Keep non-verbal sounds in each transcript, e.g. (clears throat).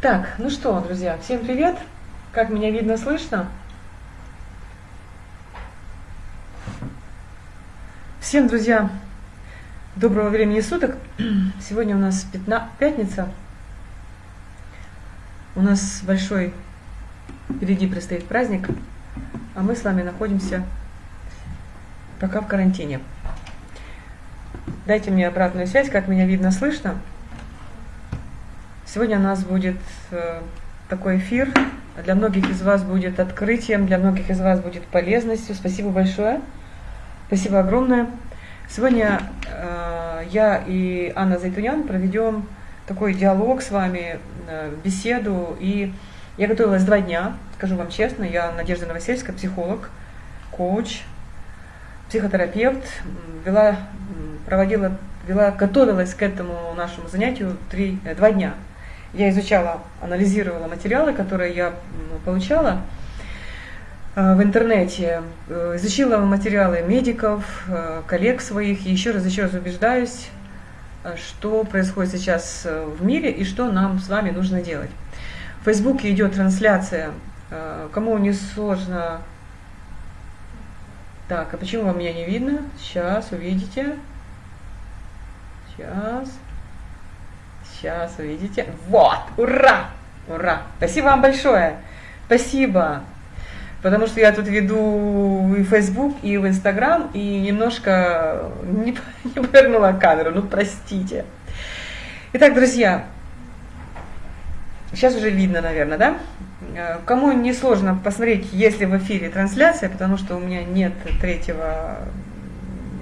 Так, ну что, друзья, всем привет! Как меня видно, слышно? Всем, друзья, доброго времени суток. (clears throat) Сегодня у нас 15, пятница. У нас большой впереди предстоит праздник, а мы с вами находимся пока в карантине. Дайте мне обратную связь, как меня видно, слышно. Сегодня у нас будет э, такой эфир. Для многих из вас будет открытием, для многих из вас будет полезностью. Спасибо большое. Спасибо огромное. Сегодня э, я и Анна Зайтунян проведем такой диалог с вами, э, беседу. И я готовилась два дня, скажу вам честно. Я Надежда Новосельская, психолог, коуч, психотерапевт. Вела, проводила, вела, готовилась к этому нашему занятию три, два дня. Я изучала, анализировала материалы, которые я получала э, в интернете, э, изучила материалы медиков, э, коллег своих, и еще раз, еще раз убеждаюсь, что происходит сейчас в мире и что нам с вами нужно делать. В Фейсбуке идет трансляция, кому не сложно. Так, а почему вам меня не видно? Сейчас увидите. Сейчас. Сейчас увидите. Вот, ура! Ура! Спасибо вам большое. Спасибо. Потому что я тут веду и в Facebook, и в Instagram, и немножко не, (laughs) не повернула камеру. Ну, простите. Итак, друзья, сейчас уже видно, наверное, да? Кому не сложно посмотреть, если в эфире трансляция, потому что у меня нет третьего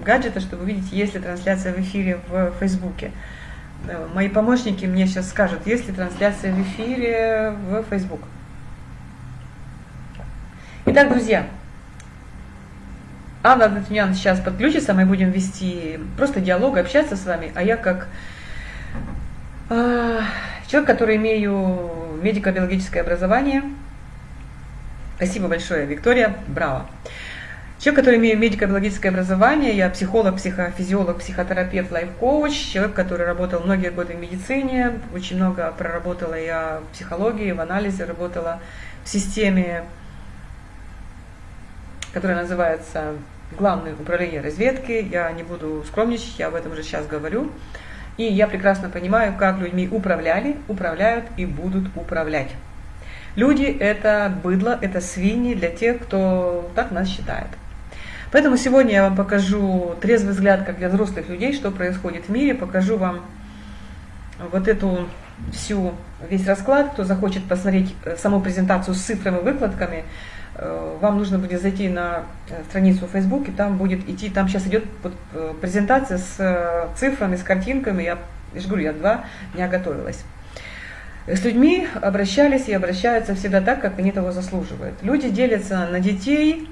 гаджета, чтобы увидеть, есть ли трансляция в эфире в Фейсбуке. Э, мои помощники мне сейчас скажут, есть ли трансляция в эфире в Facebook. Итак, друзья, Анна Датунян сейчас подключится, мы будем вести просто диалог, общаться с вами, а я как э, человек, который имею медико-биологическое образование, спасибо большое, Виктория, браво. Человек, который имеет медико-биологическое образование, я психолог, психофизиолог, психотерапевт, лайф-коуч, человек, который работал многие годы в медицине, очень много проработала я в психологии, в анализе, работала в системе, которая называется Главное управление разведки. Я не буду скромничать, я об этом уже сейчас говорю. И я прекрасно понимаю, как людьми управляли, управляют и будут управлять. Люди – это быдло, это свиньи для тех, кто так нас считает. Поэтому сегодня я вам покажу трезвый взгляд, как для взрослых людей, что происходит в мире, покажу вам вот эту всю, весь расклад, кто захочет посмотреть э, саму презентацию с цифрами, выкладками, э, вам нужно будет зайти на э, страницу в Facebook, и там будет идти, там сейчас идет презентация с цифрами, с картинками, я, я же говорю, я два дня готовилась. С людьми обращались и обращаются всегда так, как они того заслуживают. Люди делятся на детей,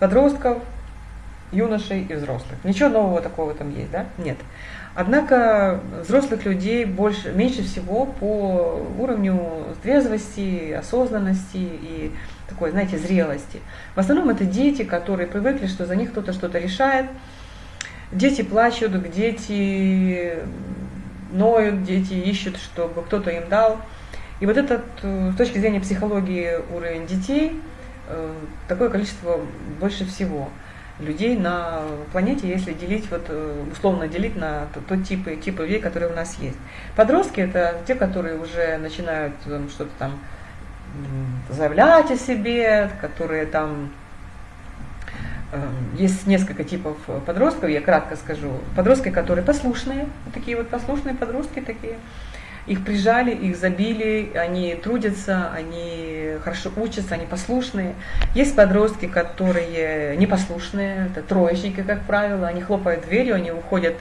подростков, юношей и взрослых. Ничего нового такого там есть, да? Нет. Однако взрослых людей больше, меньше всего по уровню трезвости, осознанности и такой, знаете, зрелости. В основном это дети, которые привыкли, что за них кто-то что-то решает. Дети плачут, дети ноют, дети ищут, чтобы кто-то им дал. И вот этот, э, с точки зрения психологии, уровень детей – такое количество больше всего людей на планете, если делить, вот, э, условно делить на тот типы, типы людей, которые у нас есть. Подростки – это те, которые уже начинают что-то там заявлять о себе, которые там э, есть несколько типов подростков, я кратко скажу. Подростки, которые послушные, такие вот послушные подростки такие, их прижали, их забили, они трудятся, они хорошо учатся, они послушные. Есть подростки, которые непослушные, это троечники, как правило, они хлопают дверью, они уходят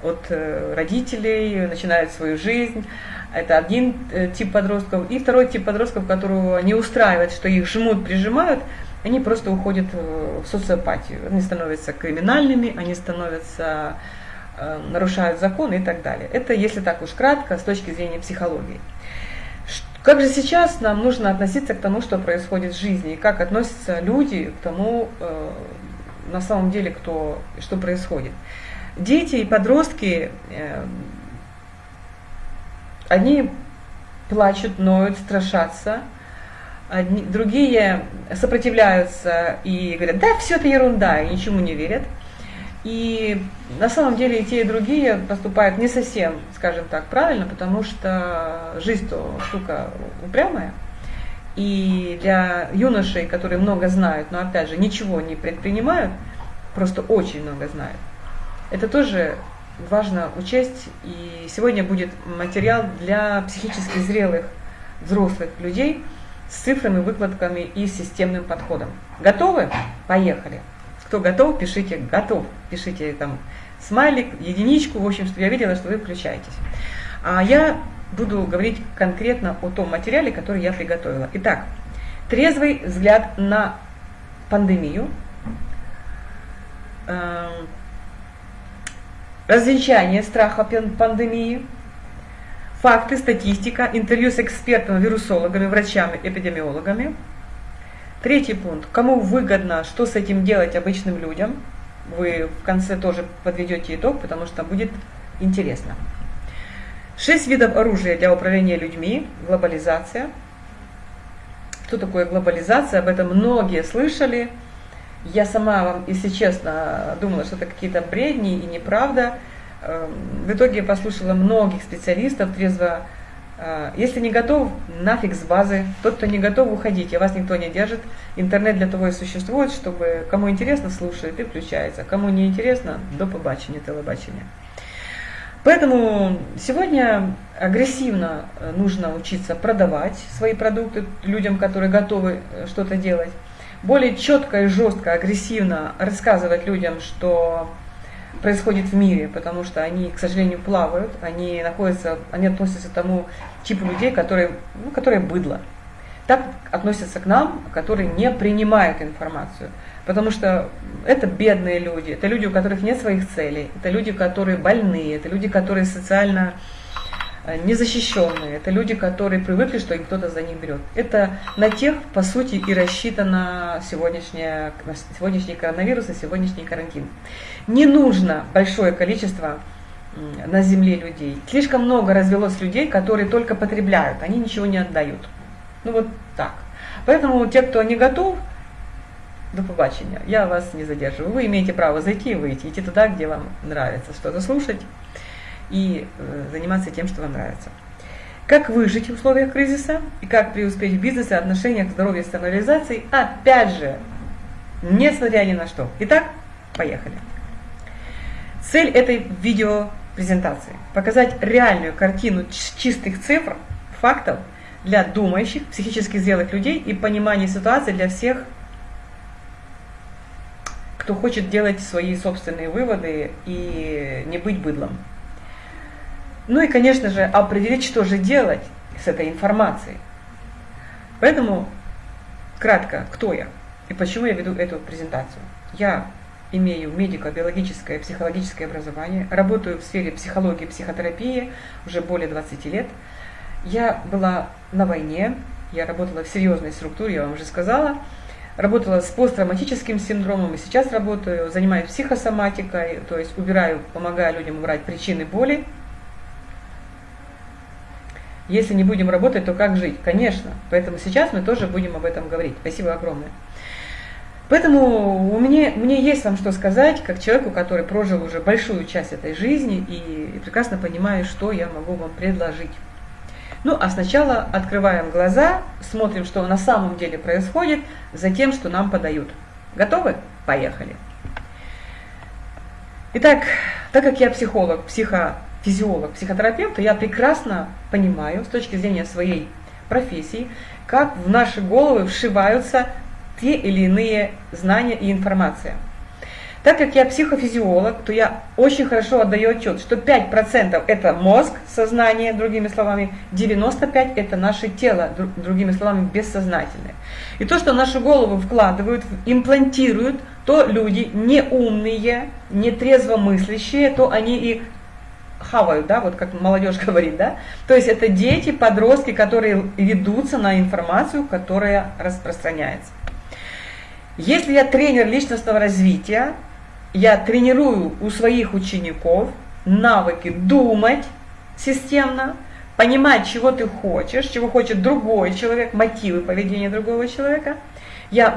от э, родителей, начинают свою жизнь. Это один э, тип подростков. И второй тип подростков, которого не устраивает, что их жмут, прижимают, они просто уходят в социопатию. Они становятся криминальными, они становятся Э, нарушают законы и так далее. Это, если так уж кратко, с точки зрения психологии. Как же сейчас нам нужно относиться к тому, что происходит в жизни, и как относятся люди к тому, э, на самом деле, кто, что происходит. Дети и подростки, э, Одни плачут, ноют, страшатся, одни, другие сопротивляются и говорят, да, все это ерунда, и ничему не верят. И на самом деле и те, и другие поступают не совсем, скажем так, правильно, потому что жизнь-то штука упрямая. И для юношей, которые много знают, но опять же ничего не предпринимают, просто очень много знают, это тоже важно учесть. И сегодня будет материал для психически зрелых взрослых людей с цифрами, выкладками и системным подходом. Готовы? Поехали! Кто готов, пишите «готов». Пишите там смайлик, единичку, в общем, чтобы я видела, что вы включаетесь. А я буду говорить конкретно о том материале, который я приготовила. Итак, трезвый взгляд на пандемию, эм, развенчание страха пандемии, факты, статистика, интервью с экспертами, вирусологами, врачами, эпидемиологами – Третий пункт. Кому выгодно, что с этим делать обычным людям? Вы в конце тоже подведете итог, потому что будет интересно. Шесть видов оружия для управления людьми. Глобализация. Что такое глобализация? Об этом многие слышали. Я сама вам, если честно, думала, что это какие-то бредни и неправда. Эм, в итоге я послушала многих специалистов, трезво если не готов, нафиг с базы. Тот, кто не готов, уходите, вас никто не держит. Интернет для того и существует, чтобы кому интересно, слушает и включается. Кому не интересно, до побачення, телебачення. Поэтому сегодня агрессивно э, нужно учиться продавать свои продукты людям, которые готовы э, что-то делать. Более четко и жестко, агрессивно рассказывать людям, что происходит в мире, потому что они, к сожалению, плавают, они находятся, они относятся к тому типу людей, которые, ну, которые быдло. Так относятся к нам, которые не принимают информацию. Потому что это бедные люди, это люди, у которых нет своих целей, это люди, которые больные, это люди, которые социально незащищенные, это люди, которые привыкли, что им кто-то за них берет. Это на тех, по сути, и рассчитано сегодняшняя, сегодняшний коронавирус и сегодняшний карантин. Не нужно большое количество на земле людей. Слишком много развелось людей, которые только потребляют, они ничего не отдают. Ну вот так. Поэтому те, кто не готов, до побачення. Я вас не задерживаю. Вы имеете право зайти и выйти, идти туда, где вам нравится что-то слушать и э, заниматься тем, что вам нравится. Как выжить в условиях кризиса и как преуспеть в бизнесе, отношениях, здоровье, самореализации, опять же, несмотря ни на что. Итак, поехали. Цель этой видеопрезентации – показать реальную картину чистых цифр, фактов для думающих, психически зрелых людей и понимания ситуации для всех, кто хочет делать свои собственные выводы и не быть быдлом. Ну и, конечно же, определить, что же делать с этой информацией. Поэтому, кратко, кто я и почему я веду эту презентацию. Я имею медико-биологическое, психологическое образование, работаю в сфере психологии, психотерапии уже более 20 лет. Я была на войне, я работала в серьезной структуре, я вам уже сказала, работала с посттравматическим синдромом и сейчас работаю, занимаюсь психосоматикой, то есть убираю, помогаю людям убрать причины боли, если не будем работать, то как жить? Конечно. Поэтому сейчас мы тоже будем об этом говорить. Спасибо огромное. Поэтому у меня, мне есть вам что сказать, как человеку, который прожил уже большую часть этой жизни и, и прекрасно понимаю, что я могу вам предложить. Ну, а сначала открываем глаза, смотрим, что на самом деле происходит, за тем, что нам подают. Готовы? Поехали. Итак, так как я психолог, психо физиолог, психотерапевт, то я прекрасно понимаю с точки зрения своей профессии, как в наши головы вшиваются те или иные знания и информация. Так как я психофизиолог, то я очень хорошо отдаю отчет, что 5% это мозг, сознание, другими словами, 95% это наше тело, другими словами, бессознательное. И то, что в нашу голову вкладывают, имплантируют, то люди не умные, не трезвомыслящие, то они и хавают, да, вот как молодежь (laughs) говорит, да. То есть это дети, подростки, которые ведутся на информацию, которая распространяется. Если я тренер личностного развития, я тренирую у своих учеников навыки думать системно, понимать, чего ты хочешь, чего хочет другой человек, мотивы поведения другого человека. Я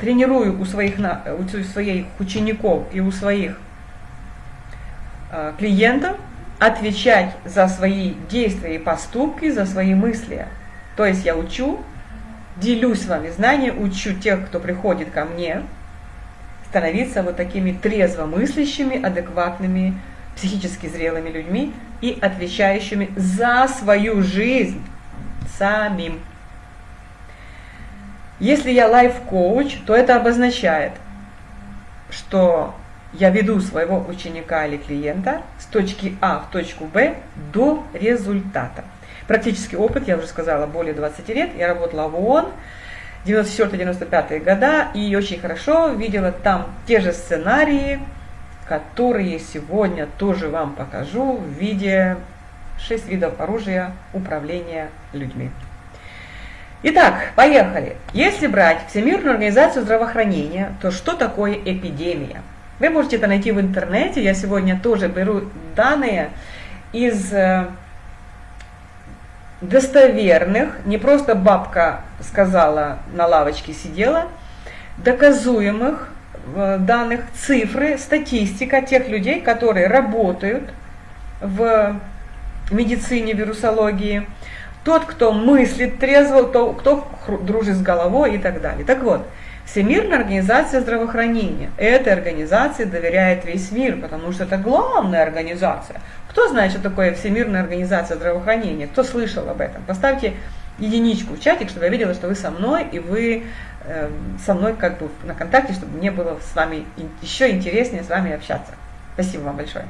тренирую у своих, у своих учеников и у своих э, клиентов отвечать за свои действия и поступки, за свои мысли. То есть я учу, делюсь с вами знанием, учу тех, кто приходит ко мне, становиться вот такими трезвомыслящими, адекватными, психически зрелыми людьми и отвечающими за свою жизнь самим. Если я лайф-коуч, то это обозначает, что я веду своего ученика или клиента с точки А в точку Б до результата. Практический опыт, я уже сказала, более 20 лет. Я работала в ООН 94-95 года и очень хорошо видела там те же сценарии, которые сегодня тоже вам покажу в виде 6 видов оружия управления людьми. Итак, поехали. Если брать Всемирную организацию здравоохранения, то что такое эпидемия? Вы можете это найти в интернете. Я сегодня тоже беру данные из э, достоверных, не просто бабка сказала, на лавочке сидела, доказуемых э, данных, цифры, статистика тех людей, которые работают в медицине, вирусологии, тот, кто мыслит трезво, то, кто дружит с головой и так далее. Так вот, Всемирная организация здравоохранения. Этой организации доверяет весь мир, потому что это главная организация. Кто знает, что такое Всемирная организация здравоохранения? Кто слышал об этом? Поставьте единичку в чатик, чтобы я видела, что вы со мной, и вы э, со мной как бы на контакте, чтобы мне было с вами еще интереснее с вами общаться. Спасибо вам большое.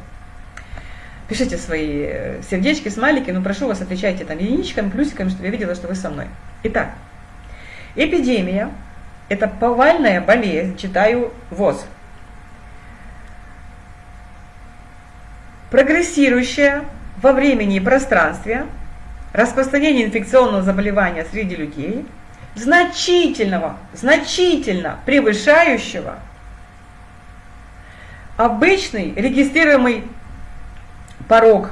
Пишите свои э, сердечки, смайлики, но прошу вас, отвечайте там единичками, плюсиками, чтобы я видела, что вы со мной. Итак, эпидемия – это повальная болезнь, читаю ВОЗ, прогрессирующая во времени и пространстве, распространение инфекционного заболевания среди людей, значительного, значительно превышающего обычный регистрируемый порог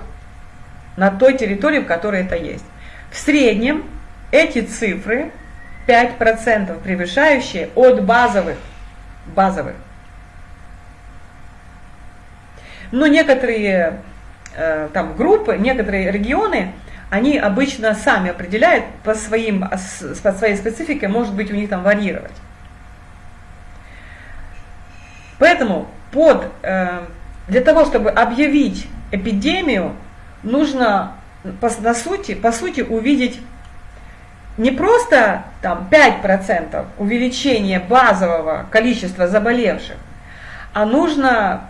на той территории, в которой это есть. В среднем эти цифры 5% превышающие от базовых, базовых но некоторые э, там группы, некоторые регионы, они обычно сами определяют по, своим, по своей специфике, может быть у них там варьировать. Поэтому под, э, для того, чтобы объявить эпидемию, нужно по, на сути, по сути увидеть не просто там 5% увеличения базового количества заболевших, а нужно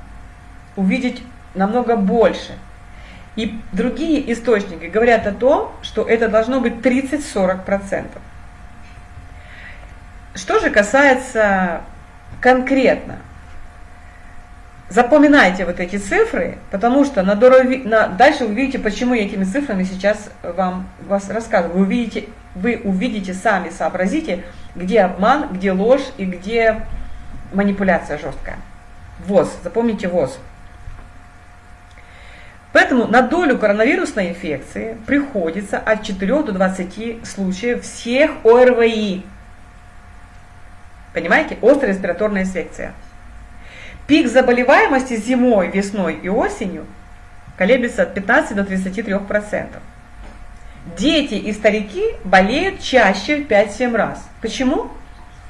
увидеть намного больше. И другие источники говорят о том, что это должно быть 30-40%. Что же касается конкретно, запоминайте вот эти цифры, потому что на дороге, на, дальше вы увидите, почему я этими цифрами сейчас вам вас рассказываю. Вы увидите, вы увидите сами, сообразите, где обман, где ложь и где манипуляция жесткая. ВОЗ, запомните ВОЗ. Поэтому на долю коронавирусной инфекции приходится от 4 до 20 случаев всех ОРВИ. Понимаете? Острая респираторная инфекция. Пик заболеваемости зимой, весной и осенью колеблется от 15 до 33%. Дети и старики болеют чаще в 5-7 раз. Почему?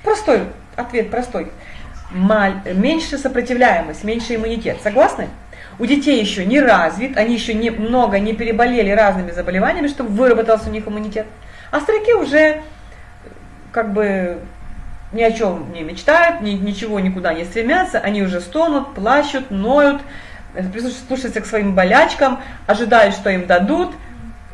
Простой ответ, простой. Меньше сопротивляемость, меньше иммунитет. Согласны? у детей еще не развит, они еще не, много не переболели разными заболеваниями, чтобы выработался у них иммунитет. А старики уже как бы ни о чем не мечтают, ни, ничего никуда не стремятся, они уже стонут, плачут, ноют, прислушиваются к своим болячкам, ожидают, что им дадут,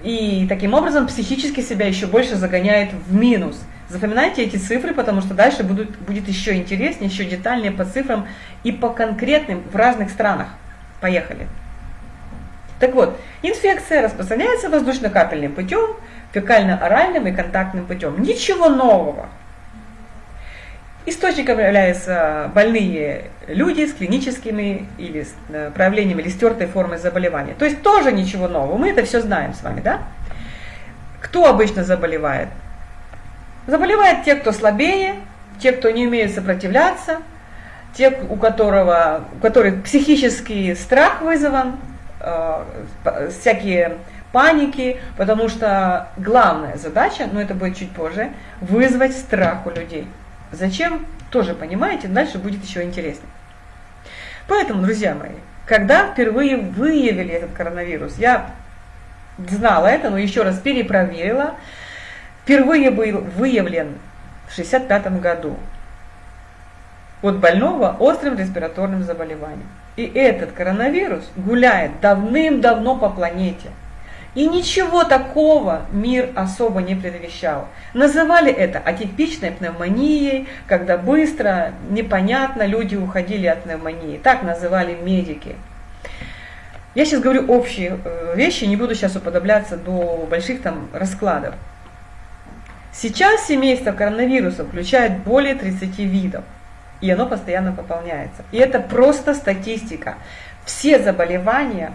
и таким образом психически себя еще больше загоняет в минус. Запоминайте эти цифры, потому что дальше будут, будет еще интереснее, еще детальнее по цифрам и по конкретным в разных странах. Поехали. Так вот, инфекция распространяется воздушно-капельным путем, фекально-оральным и контактным путем. Ничего нового. Источником являются больные люди с клиническими или с э, проявлениями или стертой формой заболевания. То есть тоже ничего нового, мы это все знаем с вами, да? Кто обычно заболевает? Заболевают те, кто слабее, те, кто не умеет сопротивляться, те, у, которого, у которых психический страх вызван, э, всякие паники, потому что главная задача, но это будет чуть позже, вызвать страх у людей. Зачем? Тоже понимаете, дальше будет еще интереснее. Поэтому, друзья мои, когда впервые выявили этот коронавирус, я знала это, но еще раз перепроверила, впервые был выявлен в 1965 году от больного острым респираторным заболеванием. И этот коронавирус гуляет давным-давно по планете – и ничего такого мир особо не предвещал. Называли это атипичной пневмонией, когда быстро, непонятно люди уходили от пневмонии. Так называли медики. Я сейчас говорю общие э, вещи, не буду сейчас уподобляться до больших там раскладов. Сейчас семейство коронавируса включает более 30 видов, и оно постоянно пополняется. И это просто статистика. Все заболевания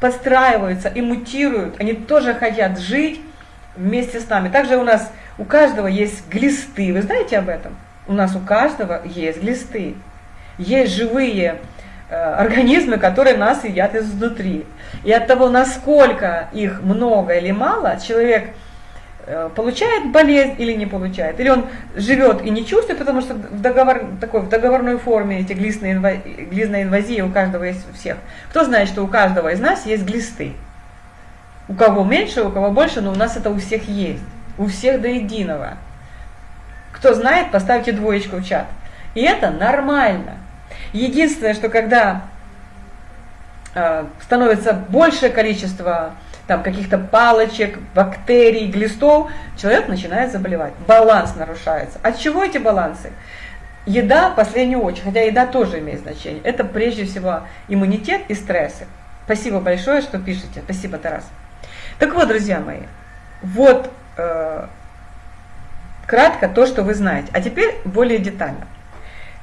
подстраиваются и мутируют, они тоже хотят жить вместе с нами. Также у нас, у каждого есть глисты, вы знаете об этом? У нас у каждого есть глисты. Есть живые э, организмы, которые нас едят изнутри. И от того, насколько их много или мало, человек получает болезнь или не получает. Или он живет и не чувствует, потому что в, договор, такой, в договорной форме эти глистные инва, глистная инвазия у каждого есть у всех. Кто знает, что у каждого из нас есть глисты? У кого меньше, у кого больше, но у нас это у всех есть. У всех до единого. Кто знает, поставьте двоечку в чат. И это нормально. Единственное, что когда э, становится большее количество там каких-то палочек, бактерий, глистов, человек начинает заболевать. Баланс нарушается. От чего эти балансы? Еда последнюю очередь, хотя еда тоже имеет значение. Это прежде всего иммунитет и стрессы. Спасибо большое, что пишете. Спасибо, Тарас. Так вот, друзья мои, вот э, кратко то, что вы знаете. А теперь более детально.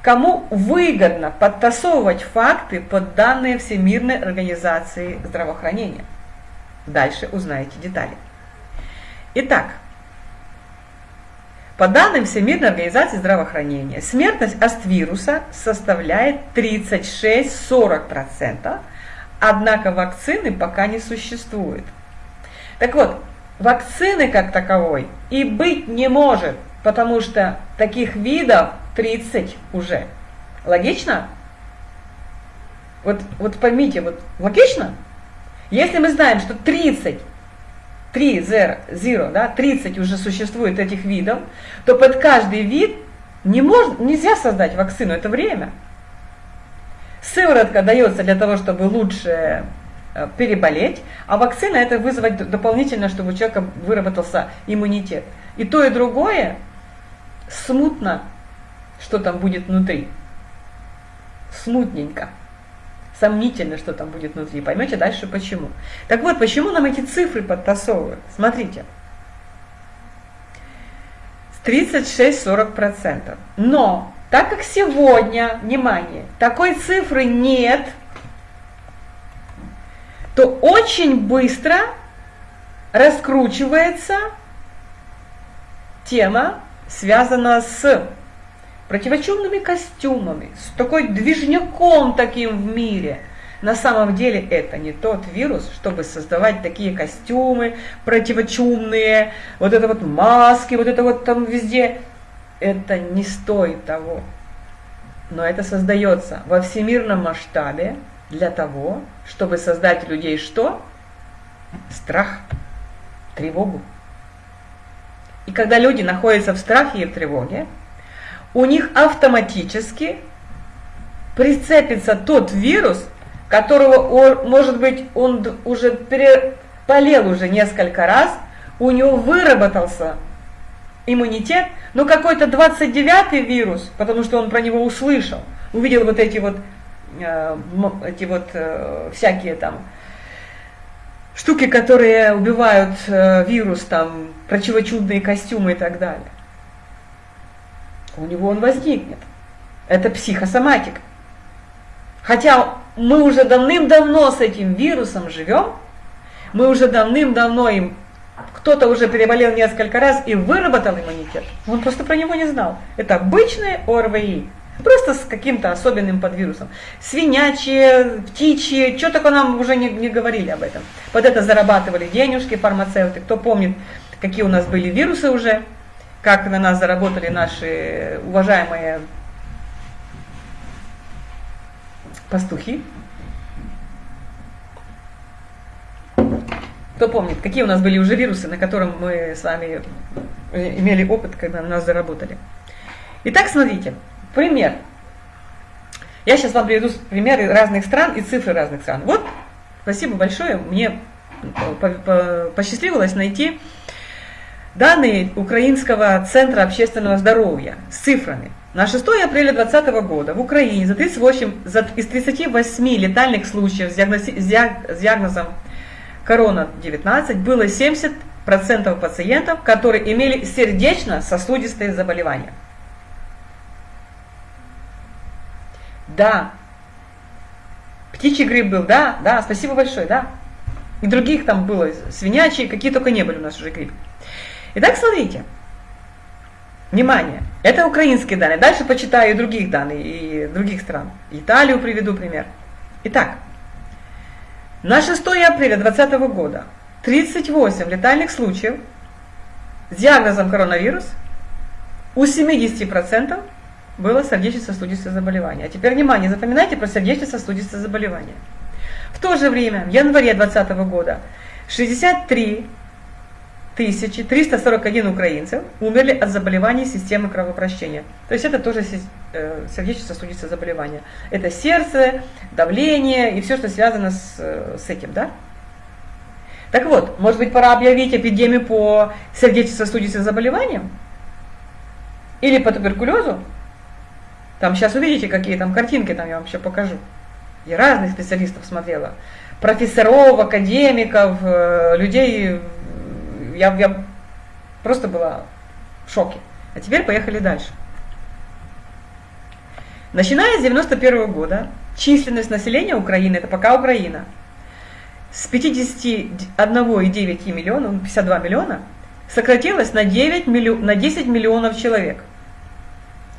Кому выгодно подтасовывать факты под данные Всемирной организации здравоохранения? Дальше узнаете детали. Итак, по данным Всемирной организации здравоохранения, смертность от вируса составляет 36-40%, однако вакцины пока не существует. Так вот, вакцины как таковой и быть не может, потому что таких видов 30 уже. Логично? Вот, вот поймите, вот логично? Если мы знаем, что 30, 3, 0, 0, да, 30 уже существует этих видов, то под каждый вид не мож, нельзя создать вакцину, это время. Сыворотка дается для того, чтобы лучше э, переболеть, а вакцина это вызвать дополнительно, чтобы у человека выработался иммунитет. И то, и другое смутно, что там будет внутри. Смутненько сомнительно, что там будет внутри. Поймете дальше почему. Так вот, почему нам эти цифры подтасовывают? Смотрите. 36-40%. Но, так как сегодня, внимание, такой цифры нет, то очень быстро раскручивается тема, связанная с противочумными костюмами, с такой движняком таким в мире. На самом деле это не тот вирус, чтобы создавать такие костюмы противочумные, вот это вот маски, вот это вот там везде. Это не стоит того. Но это создается во всемирном масштабе для того, чтобы создать людей что? Страх, тревогу. И когда люди находятся в страхе и в тревоге, у них автоматически прицепится тот вирус, которого, может быть, он уже переболел уже несколько раз, у него выработался иммунитет, но какой-то 29-й вирус, потому что он про него услышал, увидел вот эти вот, э, эти вот э, всякие там штуки, которые убивают э, вирус, там, противочудные костюмы и так далее что у него он возникнет. Это психосоматика. Хотя мы уже давным-давно с этим вирусом живем, мы уже давным-давно им, кто-то уже переболел несколько раз и выработал иммунитет, он просто про него не знал. Это обычное ОРВИ, просто с каким-то особенным подвирусом. Свинячье, птичье, что только нам уже не, не говорили об этом. Под это зарабатывали денежки фармацевты. Кто помнит, какие у нас были вирусы уже, как на нас заработали наши уважаемые пастухи. Кто помнит, какие у нас были уже вирусы, на котором мы с вами имели опыт, когда на нас заработали. Итак, смотрите, пример. Я сейчас вам приведу примеры разных стран и цифры разных стран. Вот, спасибо большое, мне посчастливилось найти данные Украинского центра общественного здоровья с цифрами. На 6 апреля 2020 года в Украине за 38, за, из 38 летальных случаев с, диагнози, с диагнозом корона-19 было 70% пациентов, которые имели сердечно-сосудистые заболевания. Да. Птичий грипп был, да, да, спасибо большое, да. И других там было, свинячьи, какие только не были у нас уже грипп. Итак, смотрите. Внимание, это украинские данные. Дальше почитаю других данных, и других стран. Италию приведу пример. Итак, на 6 апреля 2020 года 38 летальных случаев с диагнозом коронавирус у 70% было сердечно-сосудистое заболевание. А теперь внимание, запоминайте про сердечно-сосудистое заболевание. В то же время, в январе 2020 года 63 341 украинцев умерли от заболеваний системы кровообращения. То есть это тоже э, сердечно-сосудистое заболевание. Это сердце, давление и все, что связано с, э, с этим. Да? Так вот, может быть пора объявить эпидемию по сердечно-сосудистым заболеваниям? Или по туберкулезу? Там сейчас увидите, какие там картинки, там я вам еще покажу. Я разных специалистов смотрела. Профессоров, академиков, э, людей я, я просто была в шоке. А теперь поехали дальше. Начиная с 91 года, численность населения Украины, это пока Украина, с 51,9 миллиона, 52 миллиона, сократилась на, 9 миллион, на 10 миллионов человек.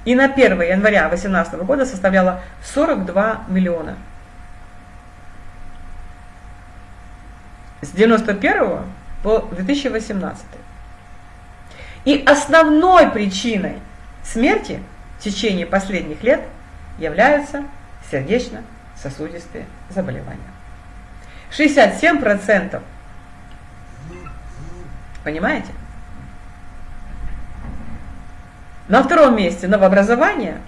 И на 1 января 2018 года составляла 42 миллиона. С 91 по 2018. И основной причиной смерти в течение последних лет являются сердечно-сосудистые заболевания. 67%. Понимаете? На втором месте новообразование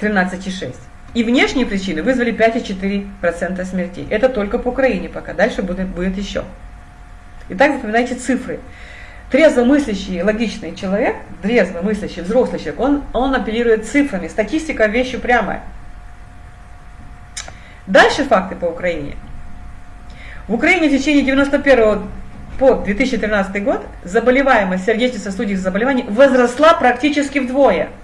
13,6. И внешние причины вызвали 5,4% смертей. Это только по Украине пока, дальше будет, будет еще. Итак, запоминайте цифры. Трезвомыслящий, логичный человек, трезвомыслящий, взрослый человек, он, он апеллирует цифрами. Статистика вещь упрямая. Дальше факты по Украине. В Украине в течение 91 по 2013 год заболеваемость сердечно-сосудистых заболеваний возросла практически вдвое –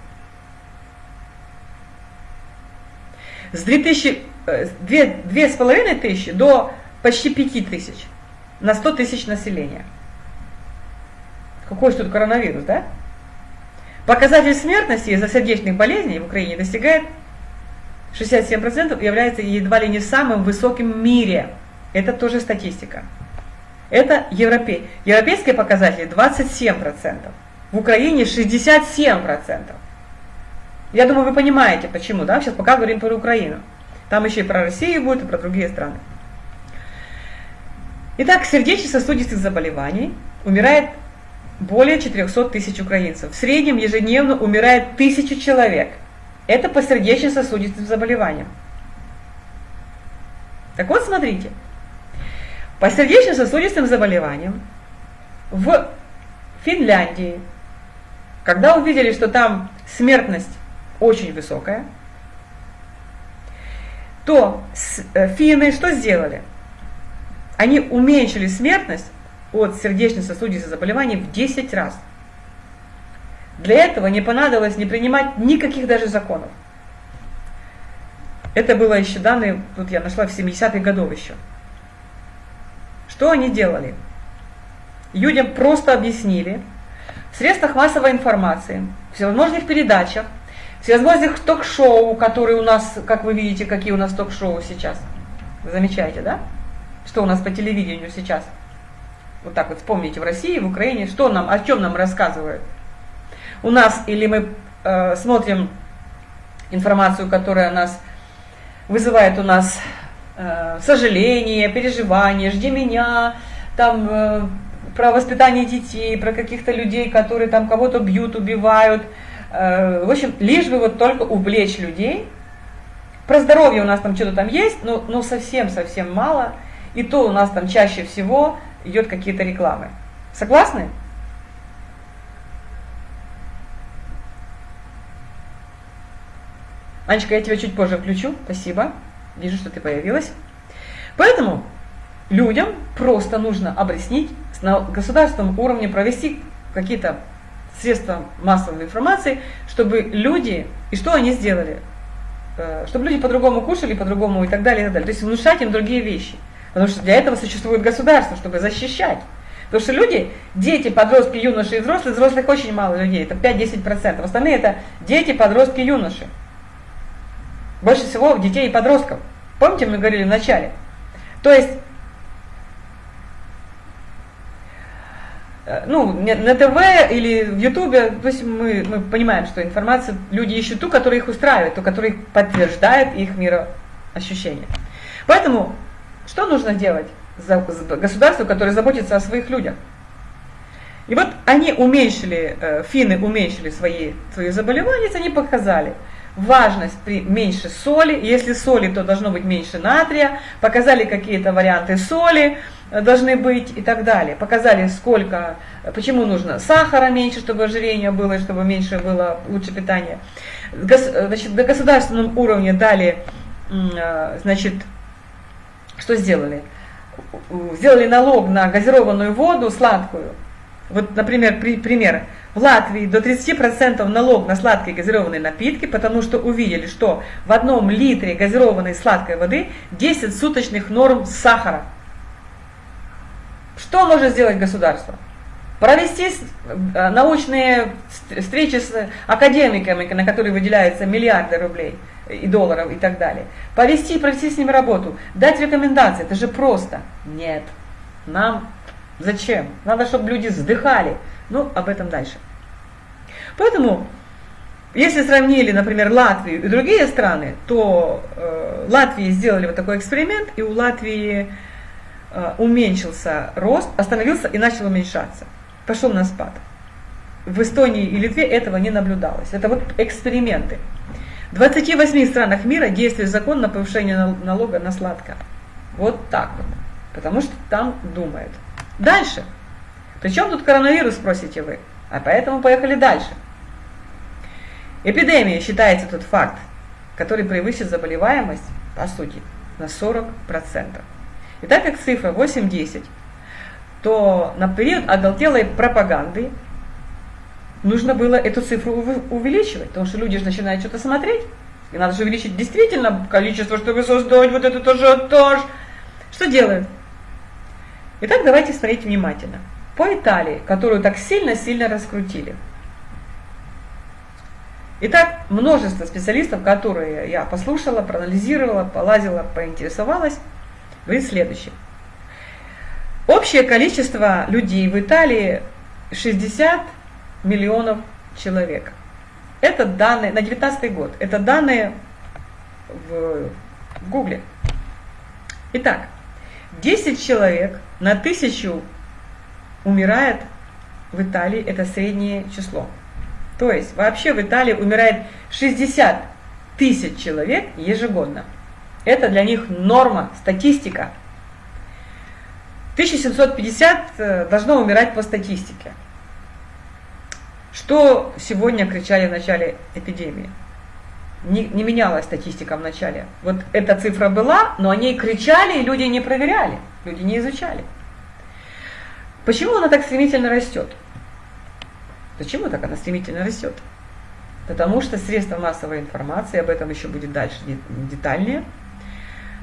с 2000, э, две с половиной тысячи до почти 5 тысяч на 100 тысяч населения. Какой же тут коронавирус, да? Показатель смертности из-за сердечных болезней в Украине достигает 67% является едва ли не самым высоким в мире. Это тоже статистика. Это европей. Европейские показатели 27%. В Украине 67%. Я думаю, вы понимаете, почему, да? Сейчас пока говорим про Украину. Там еще и про Россию будет, и про другие страны. Итак, сердечно-сосудистых заболеваний умирает более 400 тысяч украинцев. В среднем ежедневно умирает тысяча человек. Это по сердечно-сосудистым заболеваниям. Так вот, смотрите. По сердечно-сосудистым заболеваниям в Финляндии, когда увидели, что там смертность очень высокая, то э, финны что сделали? Они уменьшили смертность от сердечно-сосудистых заболеваний в 10 раз. Для этого не понадобилось не принимать никаких даже законов. Это было еще данные, тут я нашла в 70-х годов еще. Что они делали? Людям просто объяснили в средствах массовой информации, в всевозможных передачах, всевозможных ток-шоу, которые у нас, как вы видите, какие у нас ток-шоу сейчас. Вы замечаете, да? Что у нас по телевидению сейчас? Вот так вот вспомните в России, в Украине, что нам, о чем нам рассказывают. У нас или мы э, смотрим информацию, которая нас вызывает у нас э, сожаление, переживание, жди меня, там э, про воспитание детей, про каких-то людей, которые там кого-то бьют, убивают. Э, в общем, лишь бы вот только увлечь людей. Про здоровье у нас там что-то там есть, но, но совсем-совсем мало. И то у нас там чаще всего идет какие-то рекламы. Согласны? Анечка, я тебя чуть позже включу. Спасибо. Вижу, что ты появилась. Поэтому людям просто нужно объяснить на государственном уровне, провести какие-то средства массовой информации, чтобы люди, и что они сделали? Э, чтобы люди по-другому кушали, по-другому и так далее, и так далее. То есть внушать им другие вещи. Потому что для этого существует государство, чтобы защищать. Потому что люди, дети, подростки, юноши и взрослые, взрослых очень мало людей, это 5-10%. Остальные это дети, подростки, юноши. Больше всего детей и подростков. Помните, мы говорили в начале? То есть, ну, на ТВ или в Ютубе, то есть мы, мы понимаем, что информацию люди ищут ту, которая их устраивает, ту, которая подтверждает их мироощущение. Поэтому, что нужно делать за государству, которое заботится о своих людях? И вот они уменьшили, э, финны уменьшили свои, свои заболевания, они показали – важность при меньше соли, если соли, то должно быть меньше натрия, показали какие-то варианты соли э, должны быть и так далее, показали сколько, почему нужно сахара меньше, чтобы ожирение было, чтобы меньше было лучше питание. Значит, на государственном уровне дали, э, значит, что сделали? Сделали налог на газированную воду сладкую. Вот, например, при, пример. В Латвии до 30% налог на сладкие газированные напитки, потому что увидели, что в одном литре газированной сладкой воды 10 суточных норм сахара. Что может сделать государство? Провести э, научные встречи с академиками, на которые выделяются миллиарды рублей и долларов и так далее. Повести, провести с ними работу, дать рекомендации, это же просто. Нет, нам зачем? Надо, чтобы люди вздыхали, ну, об этом дальше. Поэтому, если сравнили, например, Латвию и другие страны, то э, Латвии сделали вот такой эксперимент, и у Латвии уменьшился рост, остановился и начал уменьшаться. Пошел на спад. В Эстонии и Литве этого не наблюдалось. Это вот эксперименты. В 28 странах мира действует закон на повышение налога на сладкое. Вот так вот. Потому что там думают. Дальше. Причем тут коронавирус, спросите вы? А поэтому поехали дальше. Эпидемия считается тот факт, который превысит заболеваемость, по сути, на 40%. И так как цифра 8-10, то на период оголтелой пропаганды нужно было эту цифру увеличивать, потому что люди же начинают что-то смотреть, и надо же увеличить действительно количество, чтобы создать вот этот ажиотаж. Что делают? Итак, давайте смотреть внимательно по Италии, которую так сильно-сильно раскрутили. Итак, множество специалистов, которые я послушала, проанализировала, полазила, поинтересовалась, говорит следующее. Общее количество людей в Италии 60 миллионов человек. Это данные на 19 год. Это данные в, в Гугле. Итак, 10 человек на тысячу умирает в Италии, это среднее число. То есть вообще в Италии умирает 60 тысяч человек ежегодно. Это для них норма, статистика. 1750 э, должно умирать по статистике. Что сегодня кричали в начале эпидемии? Не, не менялась статистика в начале. Вот эта цифра была, но о ней кричали, и люди не проверяли, люди не изучали. Почему она так стремительно растет? Почему так она стремительно растет? Потому что средства массовой информации, об этом еще будет дальше детальнее,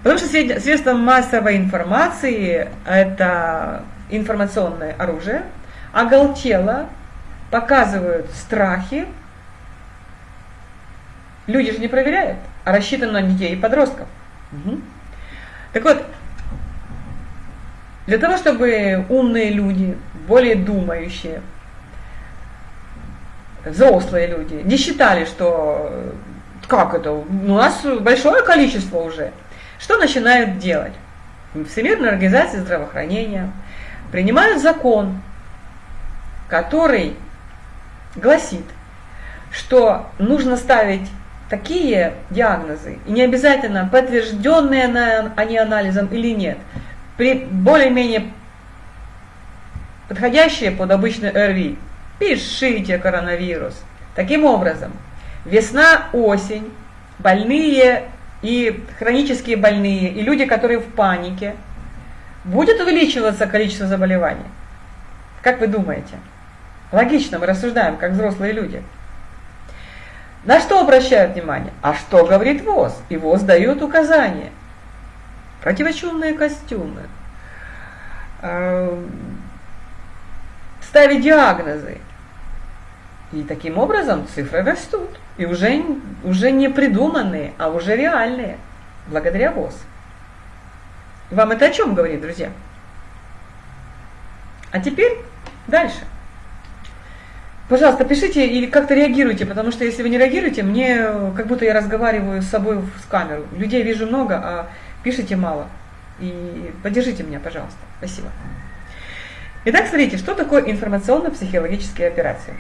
потому что средства массовой информации – это информационное оружие, оголтело, показывают страхи, люди же не проверяют, а рассчитано на детей и подростков. Угу. Так вот, для того, чтобы умные люди, более думающие, взрослые люди не считали, что как это, у нас большое количество уже, что начинают делать? Всемирная организация здравоохранения принимают закон, который гласит, что нужно ставить такие диагнозы, и не обязательно подтвержденные они анализом или нет, при более-менее подходящие под обычный РВИ, пишите коронавирус. Таким образом, весна, осень, больные и хронические больные, и люди, которые в панике, будет увеличиваться количество заболеваний. Как вы думаете? Логично, мы рассуждаем, как взрослые люди. На что обращают внимание? А что говорит ВОЗ? И ВОЗ дает указания. Противочумные костюмы. Эм, ставить диагнозы. И таким образом цифры растут. И уже, уже не придуманные, а уже реальные. Благодаря ВОЗ. Вам это о чем говорит, друзья? А теперь дальше. Пожалуйста, пишите или как-то реагируйте, потому что если вы не реагируете, мне как будто я разговариваю с собой в камеру. Людей вижу много, а пишите мало. И поддержите меня, пожалуйста. Спасибо. Итак, смотрите, что такое информационно-психологические операции?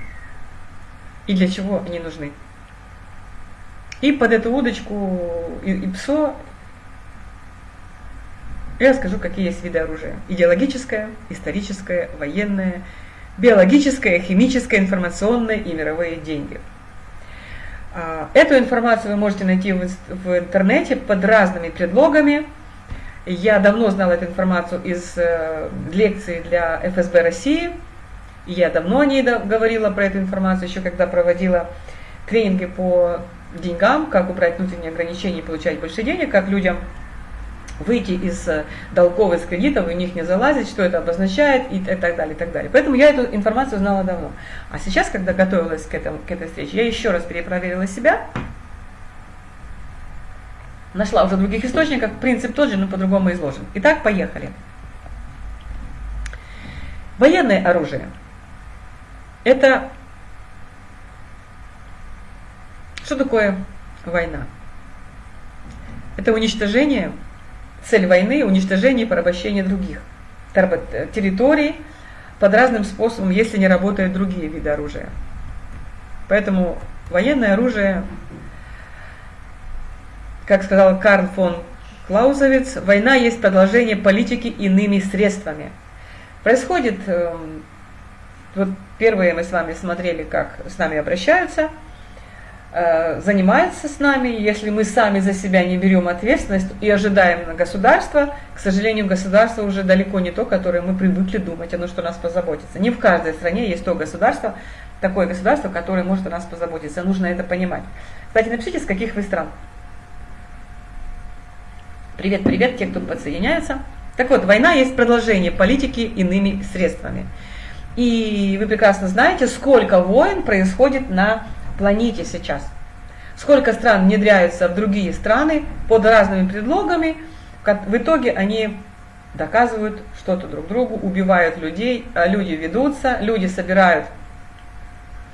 И для чего они нужны? И под эту удочку и, и ПСО я расскажу, какие есть виды оружия. Идеологическое, историческое, военное, биологическое, химическое, информационное и мировые деньги. А, эту информацию вы можете найти в интернете под разными предлогами. Я давно знала эту информацию из э, лекций для ФСБ России. Я давно о ней говорила про эту информацию, еще когда проводила тренинги по деньгам, как убрать внутренние ограничения и получать больше денег, как людям выйти из э, долгов, из кредитов, и у них не залазить, что это обозначает и так далее, и так далее. Поэтому я эту информацию знала давно. А сейчас, когда готовилась к, этому, к этой встрече, я еще раз перепроверила себя, нашла уже в других источниках, принцип тот же, но по-другому изложен. Итак, поехали. Военное оружие – это что такое война? Это уничтожение Цель войны – уничтожение и порабощение других территорий под разным способом, если не работают другие виды оружия. Поэтому военное оружие, как сказал Карл фон Клаузовиц, война есть продолжение политики иными средствами. Происходит, эм, вот первые мы с вами смотрели, как с нами обращаются – Э, занимается с нами, если мы сами за себя не берем ответственность и ожидаем на государство, к сожалению, государство уже далеко не то, которое мы привыкли думать, оно что нас позаботится. Не в каждой стране есть то государство, такое государство, которое может о нас позаботиться. Нужно это понимать. Кстати, напишите, с каких вы стран. Привет, привет, те, кто подсоединяется. Так вот, война есть продолжение политики иными средствами. И вы прекрасно знаете, сколько войн происходит на планете сейчас. Сколько стран внедряются в другие страны под разными предлогами, в итоге они доказывают что-то друг другу, убивают людей, а люди ведутся, люди собирают.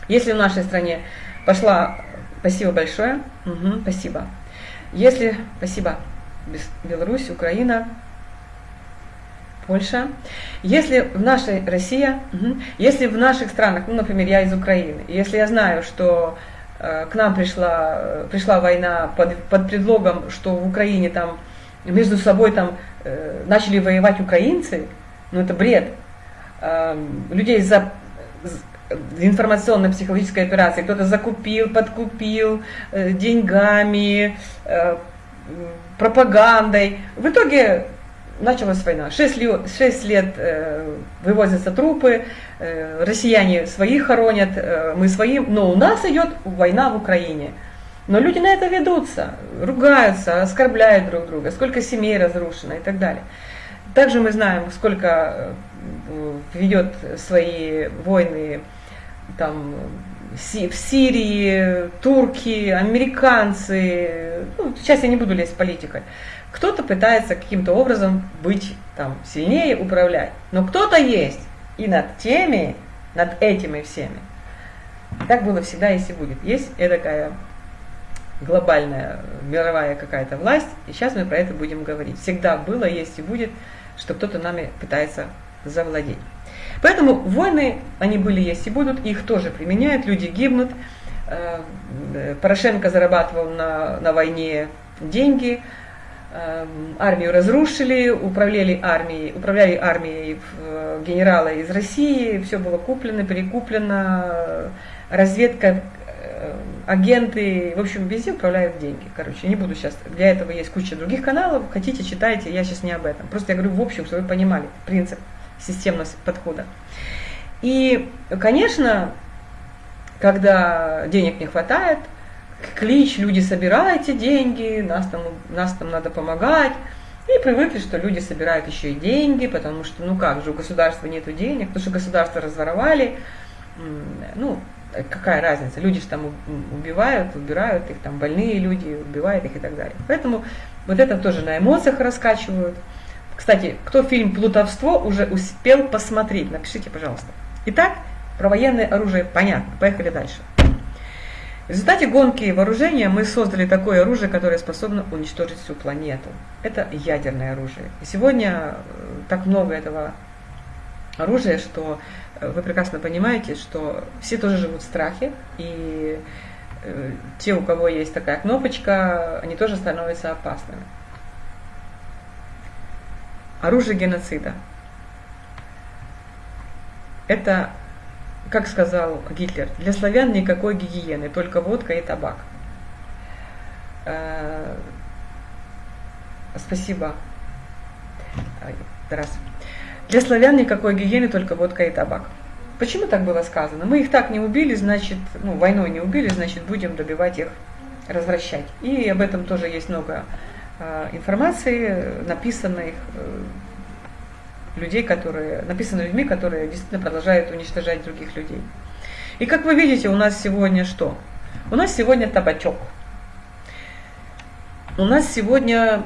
Если в нашей стране пошла, спасибо большое, угу, спасибо. Если, спасибо, Беларусь, Украина, Польша. Если в нашей Россия, угу, если в наших странах, ну, например, я из Украины, если я знаю, что э, к нам пришла, э, пришла война под, под предлогом, что в Украине там между собой там э, начали воевать украинцы, ну это бред. Э, людей за информационно-психологической операции кто-то закупил, подкупил деньгами, пропагандой. В итоге началась война. Шесть лет, шесть лет э, вывозятся трупы, э, россияне своих хоронят, э, мы своим, но у нас идет война в Украине. Но люди на это ведутся, ругаются, оскорбляют друг друга, сколько семей разрушено и так далее. Также мы знаем, сколько э, ведет свои войны там, в Сирии, турки, американцы. Ну, сейчас я не буду лезть в политику. Кто-то пытается каким-то образом быть там, сильнее, управлять. Но кто-то есть и над теми, над этими всеми. Так было всегда, если будет. Есть такая глобальная мировая какая-то власть, и сейчас мы про это будем говорить. Всегда было, есть и будет, что кто-то нами пытается завладеть. Поэтому войны, они были, есть и будут, их тоже применяют, люди гибнут. Э, Порошенко зарабатывал на, на войне деньги, э, армию разрушили, управляли армией, управляли армией э, генералы из России, все было куплено, перекуплено, разведка агенты, в общем, везде управляют деньги. Короче, не буду сейчас, для этого есть куча других каналов, хотите, читайте, я сейчас не об этом. Просто я говорю в общем, чтобы вы понимали принцип системность подхода. И, конечно, когда денег не хватает, клич, люди собирайте деньги, нас там, нас там надо помогать. И привыкли, что люди собирают еще и деньги, потому что, ну как же, у государства нет денег, потому что государство разворовали. Ну, какая разница, люди же там убивают, убирают их, там больные люди, убивают их и так далее. Поэтому вот это тоже на эмоциях раскачивают. Кстати, кто фильм «Плутовство» уже успел посмотреть, напишите, пожалуйста. Итак, про военное оружие понятно. Поехали дальше. В результате гонки вооружения мы создали такое оружие, которое способно уничтожить всю планету. Это ядерное оружие. И сегодня э, так много этого оружия, что э, вы прекрасно понимаете, что все тоже живут в страхе, и э, те, у кого есть такая кнопочка, они тоже становятся опасными оружие геноцида. Это, как сказал Гитлер, для славян никакой гигиены, только водка и табак. Э, спасибо. Раз. Для славян никакой гигиены, только водка и табак. Почему так было сказано? Мы их так не убили, значит, ну, войной не убили, значит, будем добивать их, развращать. И об этом тоже есть много Э, информации, написанных э, людей, которые, написаны людьми, которые действительно продолжают уничтожать других людей. И как вы видите, у нас сегодня что? У нас сегодня табачок. У нас сегодня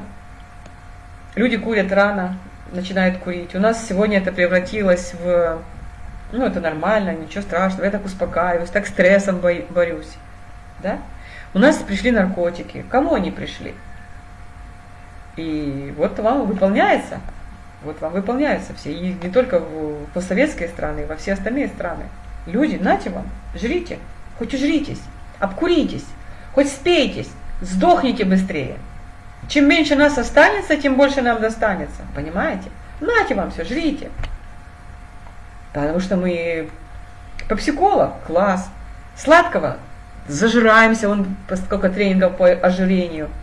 люди курят рано, начинают курить. У нас сегодня это превратилось в, ну это нормально, ничего страшного, я так успокаиваюсь, так стрессом борюсь. Да? У нас пришли наркотики. Кому они пришли? И вот вам выполняется, вот вам выполняются все, и не только в постсоветские страны, во все остальные страны. Люди, нате вам, жрите, хоть ужритесь, обкуритесь, хоть спейтесь, сдохните быстрее. Чем меньше нас останется, тем больше нам достанется, понимаете? Нате вам все, жрите. Потому что мы попсиколог, класс. Сладкого зажираемся, он сколько тренингов по ожирению –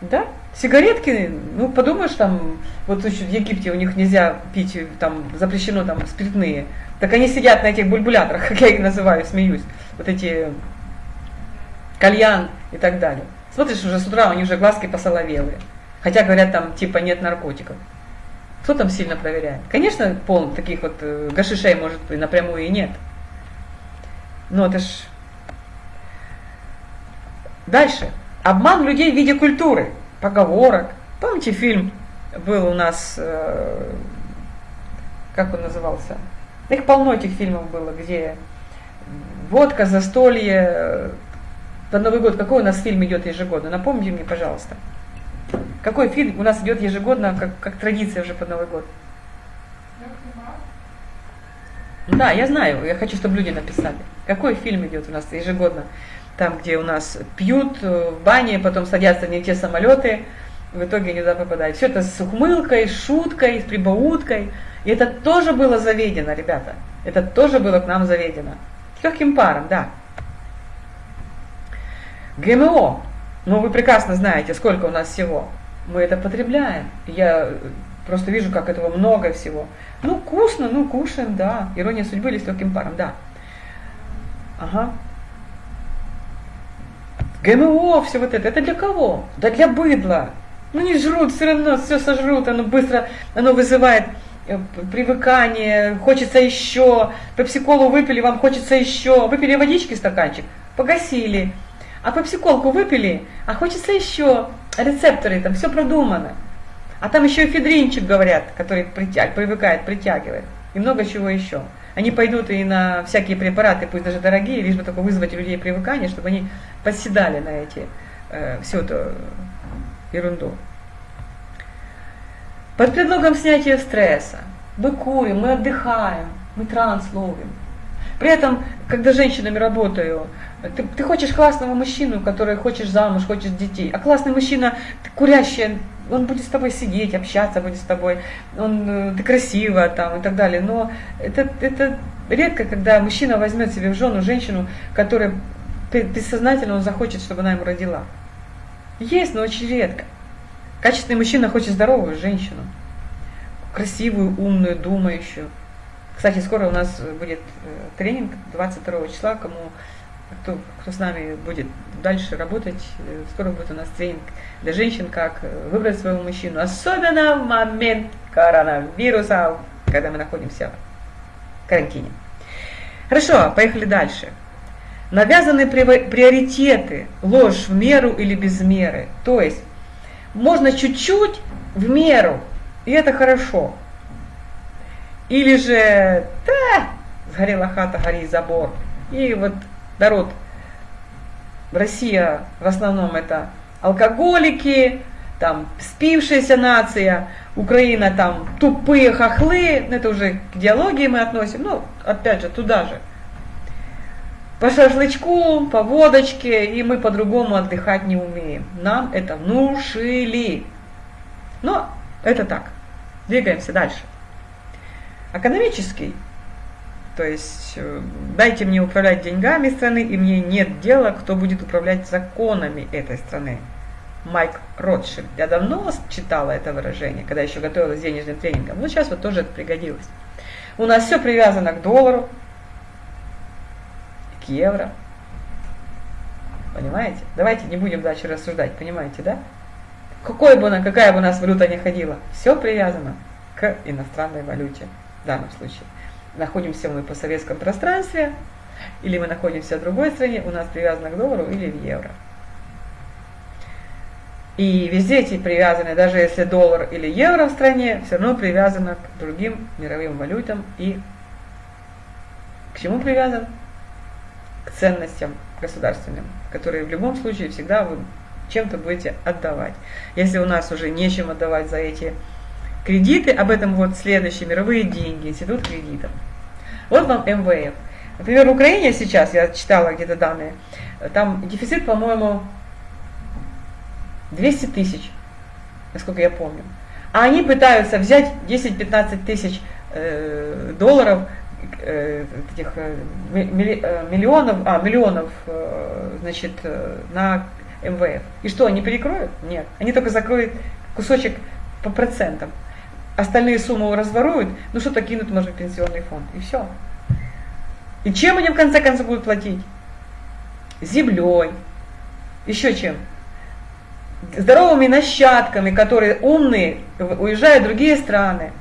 да? Сигаретки, ну подумаешь, там, вот в Египте у них нельзя пить, там запрещено там спиртные. Так они сидят на этих бульбуляторах, (laughs) как я их называю, смеюсь. Вот эти кальян и так далее. Смотришь, уже с утра у них уже глазки посоловелые. Хотя говорят, там типа нет наркотиков. Кто там сильно проверяет? Конечно, пол таких вот э, гашишей может напрямую и нет. Но это ж... Дальше. Обман людей в виде культуры, поговорок. Помните фильм был у нас, э, как он назывался? Их полно этих фильмов было, где водка, застолье, под Новый год. Какой у нас фильм идет ежегодно? Напомните мне, пожалуйста. Какой фильм у нас идет ежегодно, как, как традиция уже под Новый год? Да, я знаю, я хочу, чтобы люди написали. Какой фильм идет у нас ежегодно? Там, где у нас пьют э, в бане, потом садятся не те самолеты, в итоге не туда попадают. Все это с ухмылкой, с шуткой, с прибауткой. И это тоже было заведено, ребята. Это тоже было к нам заведено. С легким паром, да. ГМО. Ну, вы прекрасно знаете, сколько у нас всего. мы это потребляем. Я просто вижу, как этого много всего. Ну, вкусно, ну, кушаем, да. Ирония судьбы или с легким паром, да. Ага. ГМО, все вот это, это для кого? Да для быдла. Ну не жрут, все равно все сожрут, оно быстро, оно вызывает э, привыкание, хочется еще, пепсиколу выпили, вам хочется еще, выпили водички стаканчик, погасили, а пепсиколку выпили, а хочется еще, рецепторы, там все продумано. А там еще и федринчик, говорят, который притяг, привыкает, притягивает, и много чего еще. Они пойдут и на всякие препараты, пусть даже дорогие, лишь бы только вызвать у людей привыкание, чтобы они подседали на эти, э, всю эту ерунду. Под предлогом снятия стресса мы курим, мы отдыхаем, мы транс ловим. При этом, когда женщинами работаю, ты, ты хочешь классного мужчину, который хочешь замуж, хочешь детей, а классный мужчина, курящий, он будет с тобой сидеть, общаться будет с тобой, он, э, ты красива там и так далее. Но это, это редко, когда мужчина возьмет себе в жену женщину, которая бессознательно он захочет, чтобы она ему родила. Есть, но очень редко. Качественный мужчина хочет здоровую женщину, красивую, умную, думающую. Кстати, скоро у нас будет э, тренинг 22 числа, кому кто, кто с нами будет дальше работать, э, скоро будет у нас тренинг для женщин, как э, выбрать своего мужчину, особенно в момент коронавируса, когда мы находимся в карантине. Хорошо, поехали дальше. Навязаны приоритеты, ложь в меру или без меры. То есть можно чуть-чуть в меру, и это хорошо. Или же, да, сгорела хата, гори забор. И вот народ, Россия в основном это алкоголики, там спившаяся нация, Украина там тупые хохлы, это уже к идеологии мы относим, ну, опять же, туда же. По шашлычку, по водочке, и мы по-другому отдыхать не умеем. Нам это внушили. Но это так. Двигаемся дальше. Экономический то есть э, дайте мне управлять деньгами страны, и мне нет дела, кто будет управлять законами этой страны. Майк Ротшильд. Я давно читала это выражение, когда еще готовилась к денежным тренингам. Но сейчас вот тоже это пригодилось. У нас все привязано к доллару, евро. Понимаете? Давайте не будем дальше рассуждать, понимаете, да? Какой бы она, какая бы у нас валюта ни ходила, все привязано к иностранной валюте в данном случае находимся мы по советском пространстве, или мы находимся в другой стране, у нас привязано к доллару или в евро. И везде эти привязаны, даже если доллар или евро в стране, все равно привязано к другим мировым валютам и к чему привязан? К ценностям государственным, которые в любом случае всегда вы чем-то будете отдавать. Если у нас уже нечем отдавать за эти кредиты, об этом вот следующие мировые деньги, институт кредитов. Вот вам МВФ. Например, в Украине сейчас, я читала где-то данные, там дефицит, по-моему, 200 тысяч, насколько я помню. А они пытаются взять 10-15 тысяч э, долларов, этих э, э миллионов, а, миллионов, э, значит, э, на МВФ. И что, они перекроют? Нет. Они только закроют кусочек по процентам остальные суммы разворуют, ну что-то кинут, может, в пенсионный фонд, и все. И чем они в конце концов будут платить? Землей, еще чем? Здоровыми нащадками, которые умные, уезжают в другие страны.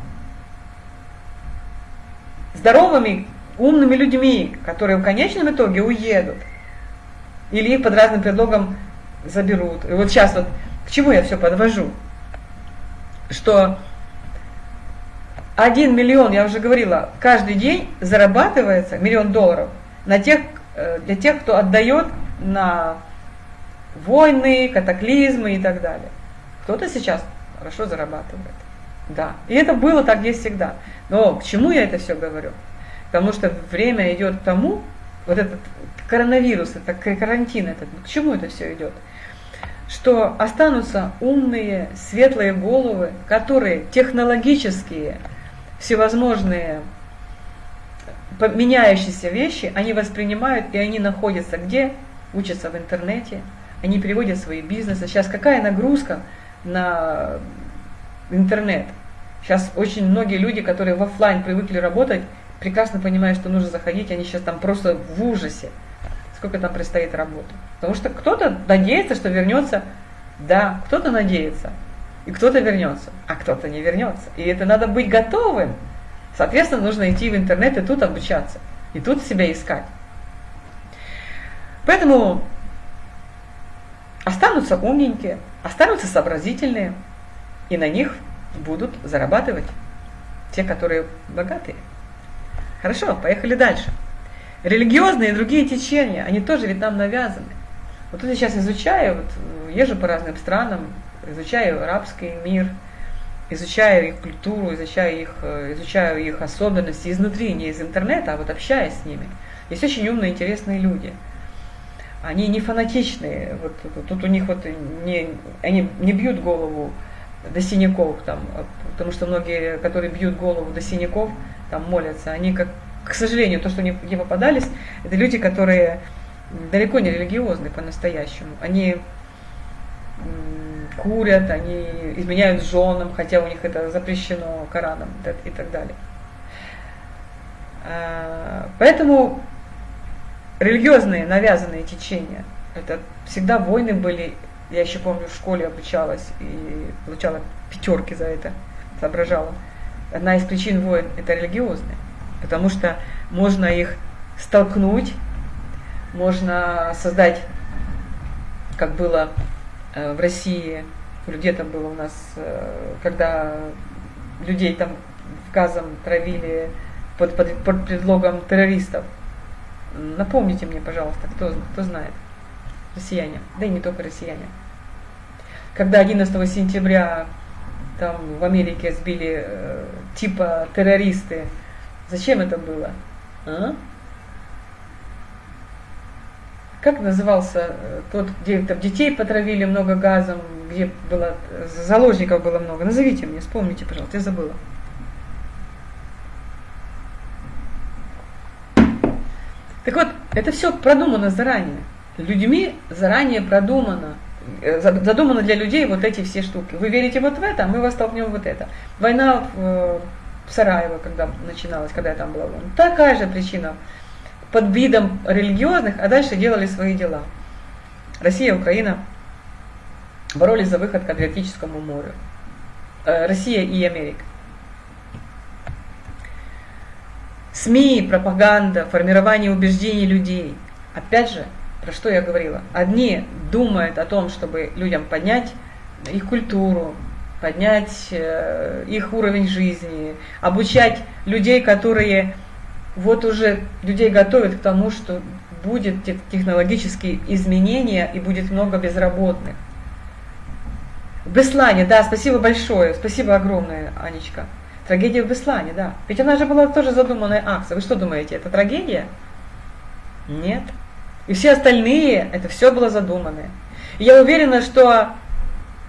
Здоровыми, умными людьми, которые в конечном итоге уедут. Или их под разным предлогом заберут. И вот сейчас вот к чему я все подвожу? Что 1 миллион, я уже говорила, каждый день зарабатывается, миллион долларов, на тех, э, для тех, кто отдает на войны, катаклизмы и так далее. Кто-то сейчас хорошо зарабатывает. Да. И это было так, есть всегда. Но к чему я это все говорю? Потому что время идет к тому, вот этот коронавирус, это карантин этот, к чему это все идет? Что останутся умные, светлые головы, которые технологические, всевозможные меняющиеся вещи, они воспринимают, и они находятся где? Учатся в интернете, они переводят свои бизнесы. Сейчас какая нагрузка на интернет. Сейчас очень многие люди, которые в офлайн привыкли работать, прекрасно понимают, что нужно заходить, они сейчас там просто в ужасе, сколько там предстоит работы. Потому что кто-то надеется, что вернется, да, кто-то надеется, и кто-то вернется, а кто-то не вернется. И это надо быть готовым. Соответственно, нужно идти в интернет и тут обучаться, и тут себя искать. Поэтому останутся умненькие, останутся сообразительные, и на них будут зарабатывать те, которые богатые. Хорошо, поехали дальше. Религиозные и другие течения, они тоже ведь нам навязаны. Вот тут я сейчас изучаю, вот, езжу по разным странам, изучаю арабский мир, изучаю их культуру, изучаю их, изучаю их особенности изнутри, не из интернета, а вот общаясь с ними. Есть очень умные, интересные люди – они не фанатичные, вот, тут у них вот не, они не бьют голову до синяков, там, потому что многие, которые бьют голову до синяков, там молятся, они, как, к сожалению, то, что не, не попадались, это люди, которые далеко не религиозны по-настоящему. Они курят, они изменяют женам, хотя у них это запрещено Кораном и так далее. А, поэтому религиозные навязанные течения. Это всегда войны были. Я еще помню, в школе обучалась и получала пятерки за это, соображала. Одна из причин войн – это религиозные, потому что можно их столкнуть, можно создать, как было э, в России, где там было у нас, э, когда людей там газом травили под, под, под предлогом террористов – Напомните мне, пожалуйста, кто, кто знает. Россияне, да и не только россияне. Когда 11 сентября там в Америке сбили э, типа террористы, зачем это было? А? Как назывался э, тот, где там детей потравили много газом, где было заложников было много? Назовите мне, вспомните, пожалуйста, я забыла. Так вот, это все продумано заранее. Людьми заранее продумано. Э, задумано для людей вот эти все штуки. Вы верите вот в это, а мы вас столкнем вот это. Война в, э, в Сараево, когда начиналась, когда я там была, такая же причина. Под видом религиозных, а дальше делали свои дела. Россия, Украина боролись за выход к Адриатическому морю. Э, Россия и Америка. СМИ, пропаганда, формирование убеждений людей. Опять же, про что я говорила? Одни думают о том, чтобы людям поднять их культуру, поднять э, их уровень жизни, обучать людей, которые вот уже людей готовят к тому, что будет технологические изменения и будет много безработных. Беслане, да, спасибо большое, спасибо огромное, Анечка. Трагедия в Беслане, да. Ведь она же была тоже задуманная акция. Вы что думаете, это трагедия? Нет. И все остальные, это все было задуманное. И я уверена, что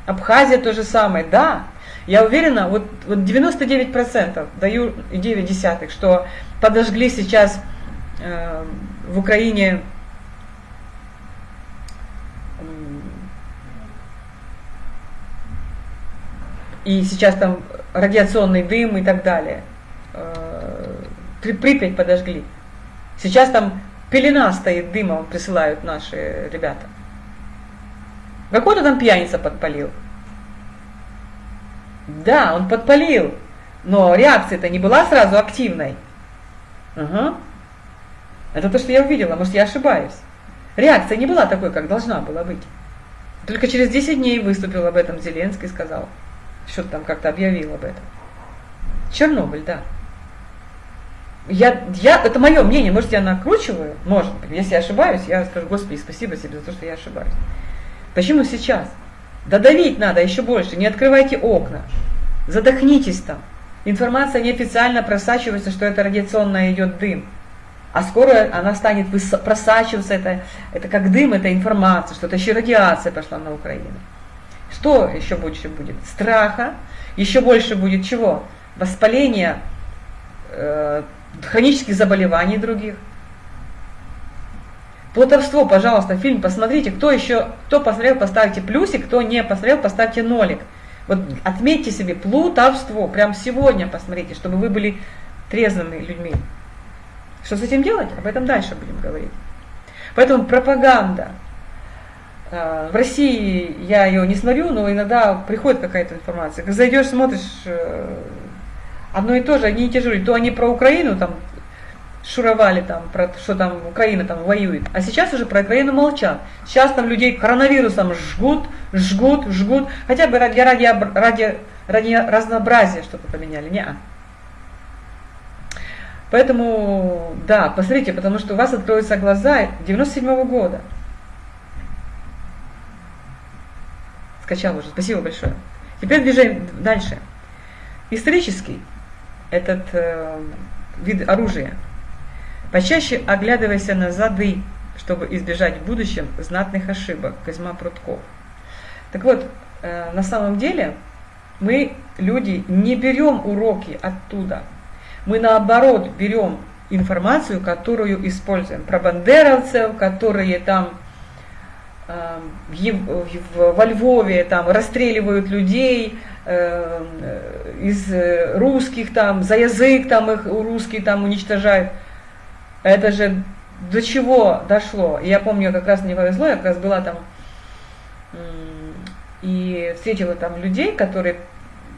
Абхазия то же самое. Да, я уверена, вот, вот 99% даю 9 десятых, что подожгли сейчас э, в Украине и сейчас там радиационный дым и так далее. Э, Припять подожгли. Сейчас там пелена стоит дымом, присылают наши ребята. Какой-то там пьяница подпалил. Да, он подпалил, но реакция-то не была сразу активной. Угу. Это то, что я увидела, может я ошибаюсь. Реакция не была такой, как должна была быть. Только через 10 дней выступил об этом Зеленский сказал – что-то там как-то объявил об этом. Чернобыль, да. Я, я, это мое мнение, может, я накручиваю, может. Если я ошибаюсь, я скажу, Господи, спасибо себе за то, что я ошибаюсь. Почему сейчас? Додавить надо еще больше, не открывайте окна, задохнитесь там. Информация неофициально просачивается, что это радиационно идет дым. А скоро она станет просачиваться, это, это как дым, это информация, что это еще радиация пошла на Украину. Что еще больше будет? Страха. Еще больше будет чего? Воспаления, э, хронических заболеваний других. Плутовство, пожалуйста, фильм посмотрите. Кто еще, кто посмотрел, поставьте плюсик, кто не посмотрел, поставьте нолик. Вот отметьте себе плутовство, прям сегодня посмотрите, чтобы вы были трезвыми людьми. Что с этим делать? Об этом дальше будем говорить. Поэтому пропаганда. А, в России я ее не смотрю, но иногда приходит какая-то информация. Зайдешь, смотришь э, одно и то же, одни и те же. То они про Украину там шуровали там, про что там Украина там воюет. А сейчас уже про Украину молчат. Сейчас там людей коронавирусом жгут, жгут, жгут. Хотя бы ради, ради, ради, ради разнообразия что-то поменяли. Не -а. Поэтому, да, посмотрите, потому что у вас откроются глаза 97 -го года. Скачал уже, спасибо большое. Теперь движем дальше. Исторический этот э, вид оружия – Почаще оглядывайся на зады, чтобы избежать в будущем знатных ошибок. Козьма Прутков. Так вот, э, на самом деле мы, люди, не берем уроки оттуда. Мы наоборот берем информацию, которую используем. Про бандеровцев, которые там э, во Львове там расстреливают людей, из русских там, за язык там их русские там уничтожают. Это же до чего дошло. Я помню, как раз мне повезло, я как раз была там и встретила там людей, которые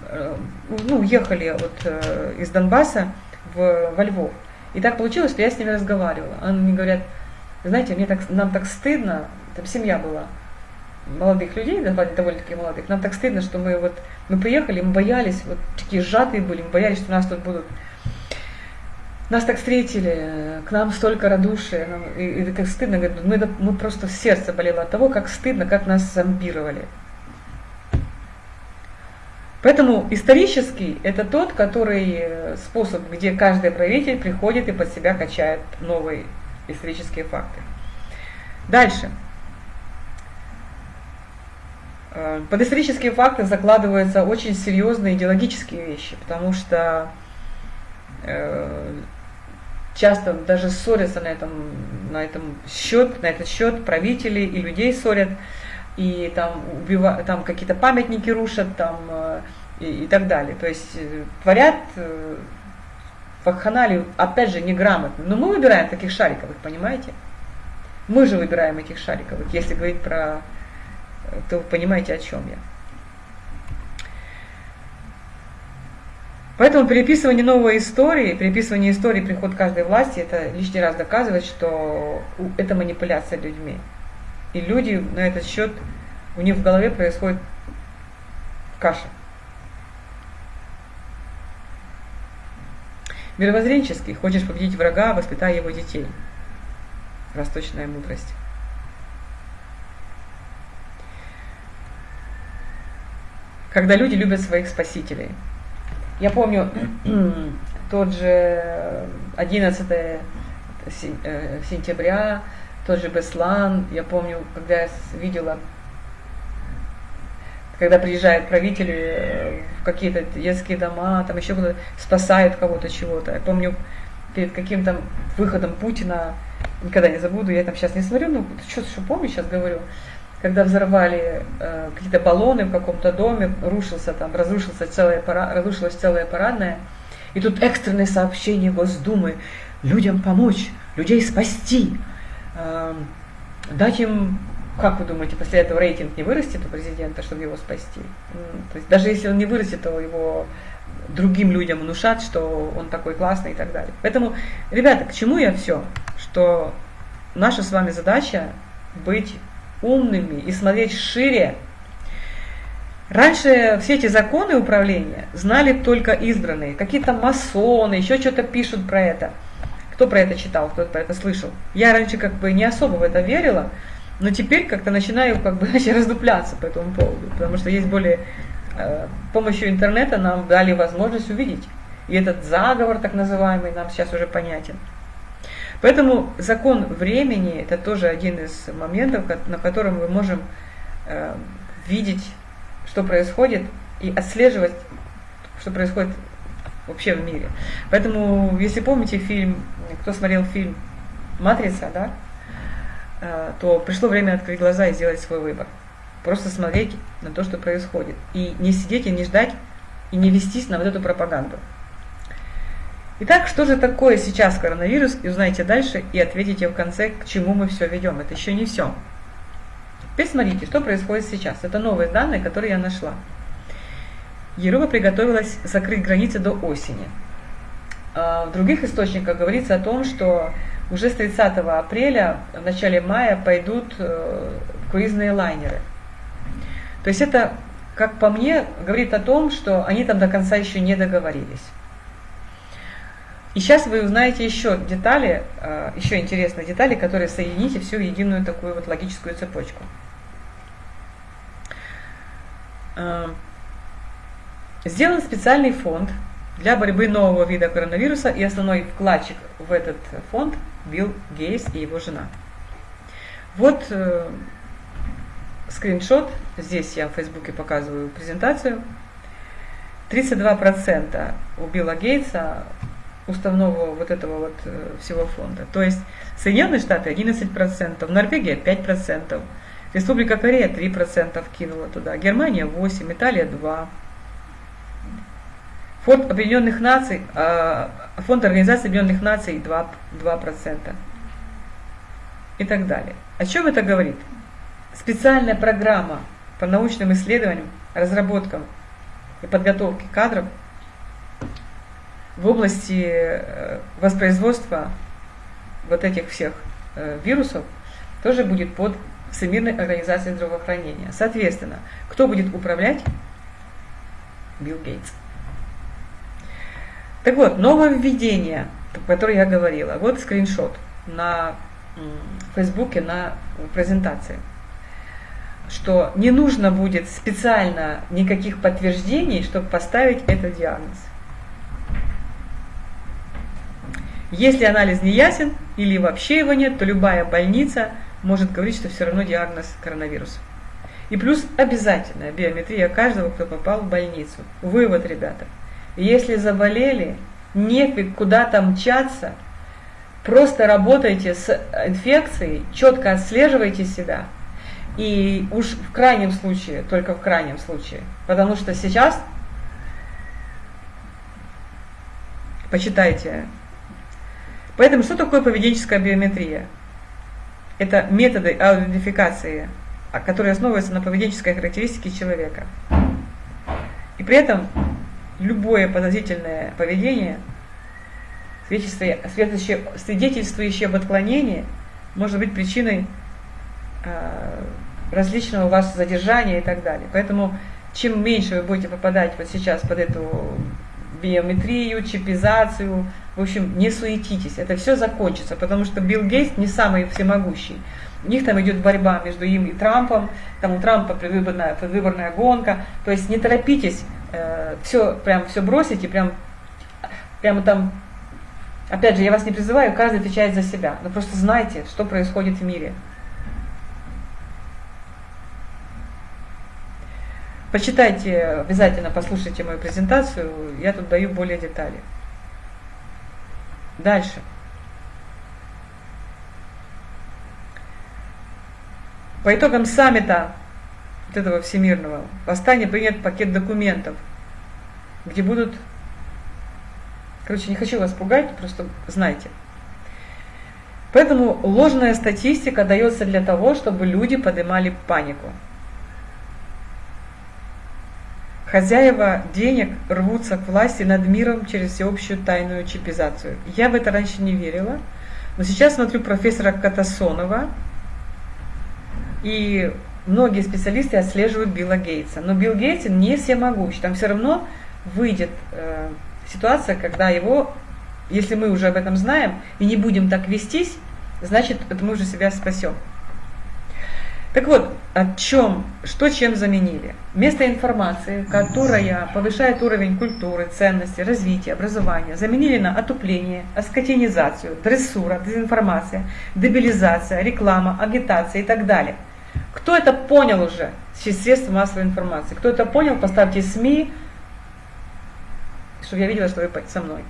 э, ну, ехали вот э, из Донбасса в, во Львов. И так получилось, что я с ними разговаривала. Они говорят, знаете, мне так, нам так стыдно, там семья была, молодых людей, довольно-таки молодых, нам так стыдно, что мы вот, мы приехали, мы боялись, вот такие сжатые были, мы боялись, что нас тут будут нас так встретили, к нам столько радушия, и, и так стыдно, мы, мы просто сердце болело от того, как стыдно, как нас зомбировали. Поэтому исторический – это тот, который э, способ, где каждый правитель приходит и под себя качает новые исторические факты. Дальше. Э, под исторические факты закладываются очень серьезные идеологические вещи, потому что э, часто даже ссорятся на этом, на этом счет, на этот счет правители и людей ссорят, и там, там какие-то памятники рушат, там, э, и, и так далее. То есть творят вакханалию, опять же, неграмотно. Но мы выбираем таких шариковых, понимаете? Мы же выбираем этих шариковых, если говорить про... то вы понимаете, о чем я. Поэтому переписывание новой истории, переписывание истории, приход каждой власти, это лишний раз доказывает, что это манипуляция людьми. И люди на этот счет, у них в голове происходит каша. Мировоззренческий, хочешь победить врага, воспитай его детей. Восточная мудрость. Когда люди любят своих спасителей – я помню, (clears throat) тот же 11 э, сентября, тот же Беслан, я помню, когда я видела, когда приезжают правители э, в какие-то детские дома, там еще куда-то спасают кого-то чего-то. Я помню, перед каким-то выходом Путина, никогда не забуду, я там сейчас не смотрю, ну, что, что помню, сейчас говорю, когда взорвали э, какие-то баллоны в каком-то доме, рушился там, разрушился целая пара, разрушилась целая парадная, и тут экстренное сообщение Госдумы, людям помочь, людей спасти, э, дать им, как вы думаете, после этого рейтинг не вырастет у президента, чтобы его спасти? То есть даже если он не вырастет, то его другим людям внушат, что он такой классный и так далее. Поэтому, ребята, к чему я все? Что наша с вами задача быть умными и смотреть шире. Раньше все эти законы управления знали только избранные, какие-то масоны, еще что-то пишут про это. Кто про это читал, кто про это слышал? Я раньше как бы не особо в это верила, но теперь как-то начинаю как бы (laughs) раздупляться по этому поводу, потому что есть более э, помощью интернета нам дали возможность увидеть. И этот заговор так называемый нам сейчас уже понятен. Поэтому закон времени – это тоже один из моментов, на котором мы можем э, видеть, что происходит, и отслеживать, что происходит вообще в мире. Поэтому, если помните фильм, кто смотрел фильм «Матрица», да, э, то пришло время открыть глаза и сделать свой выбор. Просто смотреть на то, что происходит. И не сидеть и не ждать, и не вестись на вот эту пропаганду. Итак, что же такое сейчас коронавирус, и узнаете дальше, и ответите в конце, к чему мы все ведем. Это еще не все. Теперь смотрите, что происходит сейчас. Это новые данные, которые я нашла. Европа приготовилась закрыть границы до осени. А в других источниках говорится о том, что уже с 30 апреля, в начале мая пойдут э, круизные лайнеры. То есть это, как по мне, говорит о том, что они там до конца еще не договорились. И сейчас вы узнаете еще детали, э, еще интересные детали, которые соедините всю единую такую вот логическую цепочку. Э, сделан специальный фонд для борьбы нового вида коронавируса, и основной вкладчик в этот фонд Билл Гейс и его жена. Вот э, скриншот, здесь я в Фейсбуке показываю презентацию. 32% у Билла Гейтса уставного вот этого вот э, всего фонда. То есть Соединенные Штаты 11%, Норвегия 5%, Республика Корея 3% кинула туда, Германия 8%, Италия 2%. Фонд Объединенных Наций, а, Фонд Организации Объединенных Наций 2%, 2% и так далее. О чем это говорит? Специальная программа по научным исследованиям, разработкам и подготовке кадров в области э, воспроизводства вот этих всех э, вирусов тоже будет под Всемирной организацией здравоохранения. Соответственно, кто будет управлять? Билл Гейтс. Так вот, нововведение, о котором я говорила. Вот скриншот на Фейсбуке на презентации. Что не нужно будет специально никаких подтверждений, чтобы поставить этот диагноз. Если анализ не ясен или вообще его нет, то любая больница может говорить, что все равно диагноз коронавирус. И плюс обязательная биометрия каждого, кто попал в больницу. Вывод, ребята. Если заболели, нефиг куда-то мчаться, просто работайте с инфекцией, четко отслеживайте себя. И уж в крайнем случае, только в крайнем случае, потому что сейчас, почитайте Поэтому что такое поведенческая биометрия? Это методы аутентификации, а, которые основываются на поведенческой характеристике человека. И при этом любое подозрительное поведение, свидетельствующее, об отклонении, может быть причиной э, различного вашего задержания и так далее. Поэтому чем меньше вы будете попадать вот сейчас под эту биометрию, чипизацию. В общем, не суетитесь, это все закончится, потому что Билл Гейтс не самый всемогущий. У них там идет борьба между им и Трампом, там у Трампа предвыборная, предвыборная гонка. То есть не торопитесь э, все, прям все бросить и прям, прямо там, опять же, я вас не призываю, каждый отвечает за себя. Но просто знайте, что происходит в мире. Почитайте, обязательно послушайте мою презентацию, я тут даю более детали. Дальше. По итогам саммита вот этого всемирного в Астане принят пакет документов, где будут, короче, не хочу вас пугать, просто знайте. Поэтому ложная статистика дается для того, чтобы люди поднимали панику. Хозяева денег рвутся к власти над миром через всеобщую тайную чипизацию. Я в это раньше не верила, но сейчас смотрю профессора Катасонова, и многие специалисты отслеживают Билла Гейтса. Но Билл Гейтс не всемогущ. Там все равно выйдет э, ситуация, когда его, если мы уже об этом знаем и не будем так вестись, значит, мы уже себя спасем. Так вот, о чем, что чем заменили? Вместо информации, которая повышает уровень культуры, ценности, развития, образования, заменили на отупление, аскотинизацию, дрессура, дезинформация, дебилизация, реклама, агитация и так далее. Кто это понял уже через средства массовой информации? Кто это понял, поставьте СМИ, чтобы я видела, что вы со мной.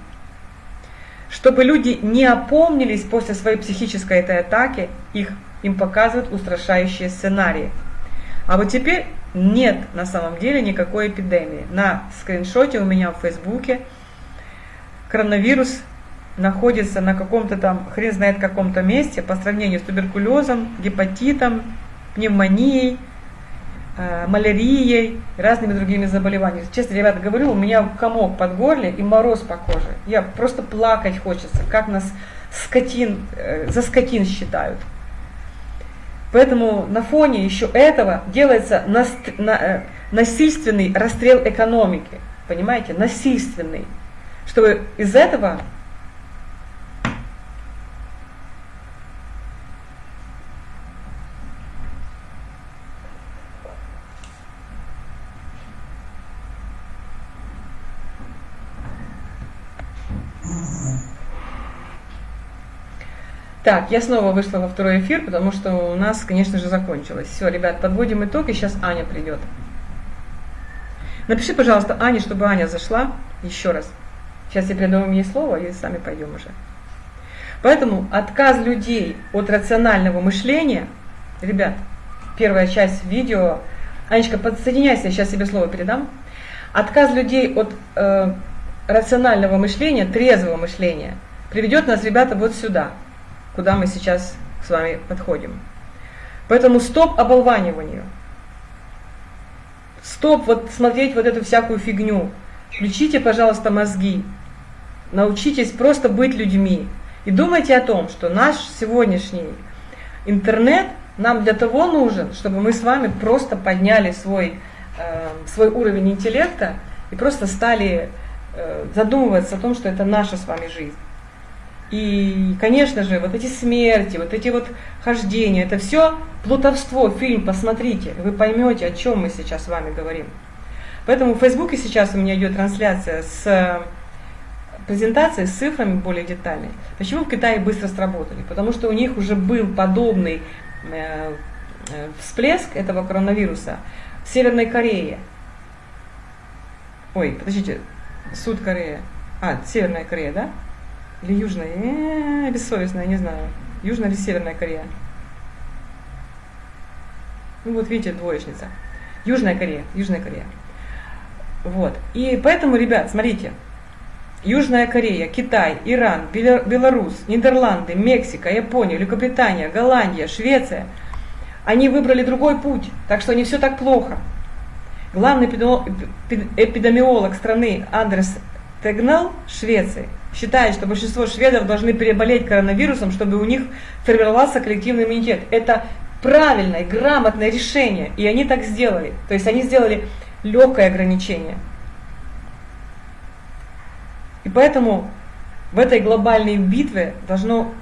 Чтобы люди не опомнились после своей психической этой атаки, их им показывают устрашающие сценарии. А вот теперь нет на самом деле никакой эпидемии. На скриншоте у меня в Фейсбуке коронавирус находится на каком-то там, хрен знает каком-то месте по сравнению с туберкулезом, гепатитом, пневмонией, э, малярией, разными другими заболеваниями. Честно, ребята, говорю, у меня комок под горле и мороз по коже. Я просто плакать хочется, как нас скотин, э, за скотин считают. Поэтому на фоне еще этого делается наст, на, э, насильственный расстрел экономики. Понимаете? Насильственный. Чтобы из этого Так, я снова вышла во второй эфир, потому что у нас, конечно же, закончилось. Все, ребят, подводим итог, и сейчас Аня придет. Напиши, пожалуйста, Ане, чтобы Аня зашла еще раз. Сейчас я передам ей слово, и сами пойдем уже. Поэтому отказ людей от рационального мышления, ребят, первая часть видео, Анечка, подсоединяйся, я сейчас себе слово передам. Отказ людей от э, рационального мышления, трезвого мышления, приведет нас, ребята, вот сюда – куда мы сейчас с вами подходим. Поэтому стоп оболваниванию. Стоп вот смотреть вот эту всякую фигню. Включите, пожалуйста, мозги. Научитесь просто быть людьми. И думайте о том, что наш сегодняшний интернет нам для того нужен, чтобы мы с вами просто подняли свой, э, свой уровень интеллекта и просто стали э, задумываться о том, что это наша с вами жизнь. И, конечно же, вот эти смерти, вот эти вот хождения, это все плутовство, фильм, посмотрите, вы поймете, о чем мы сейчас с вами говорим. Поэтому в Фейсбуке сейчас у меня идет трансляция с презентацией с цифрами более детальной. Почему в Китае быстро сработали? Потому что у них уже был подобный э, э, всплеск этого коронавируса в Северной Корее. Ой, подождите, Суд Корея. А, Северная Корея, да? Или Южная? Э-э, бессовестная, не знаю. Южная или Северная Корея? Ну вот видите, двоечница. Южная Корея, Южная Корея. Вот. И поэтому, ребят, смотрите. Южная Корея, Китай, Иран, Беларусь, Нидерланды, Мексика, Япония, Великобритания, Голландия, Швеция. Они выбрали другой путь, так что не все так плохо. Главный эпидемиолог страны Андрес Тегнал Швеции считает, что большинство шведов должны переболеть коронавирусом, чтобы у них формировался коллективный иммунитет. Это правильное, грамотное решение, и они так сделали. То есть они сделали легкое ограничение. И поэтому в этой глобальной битве должно,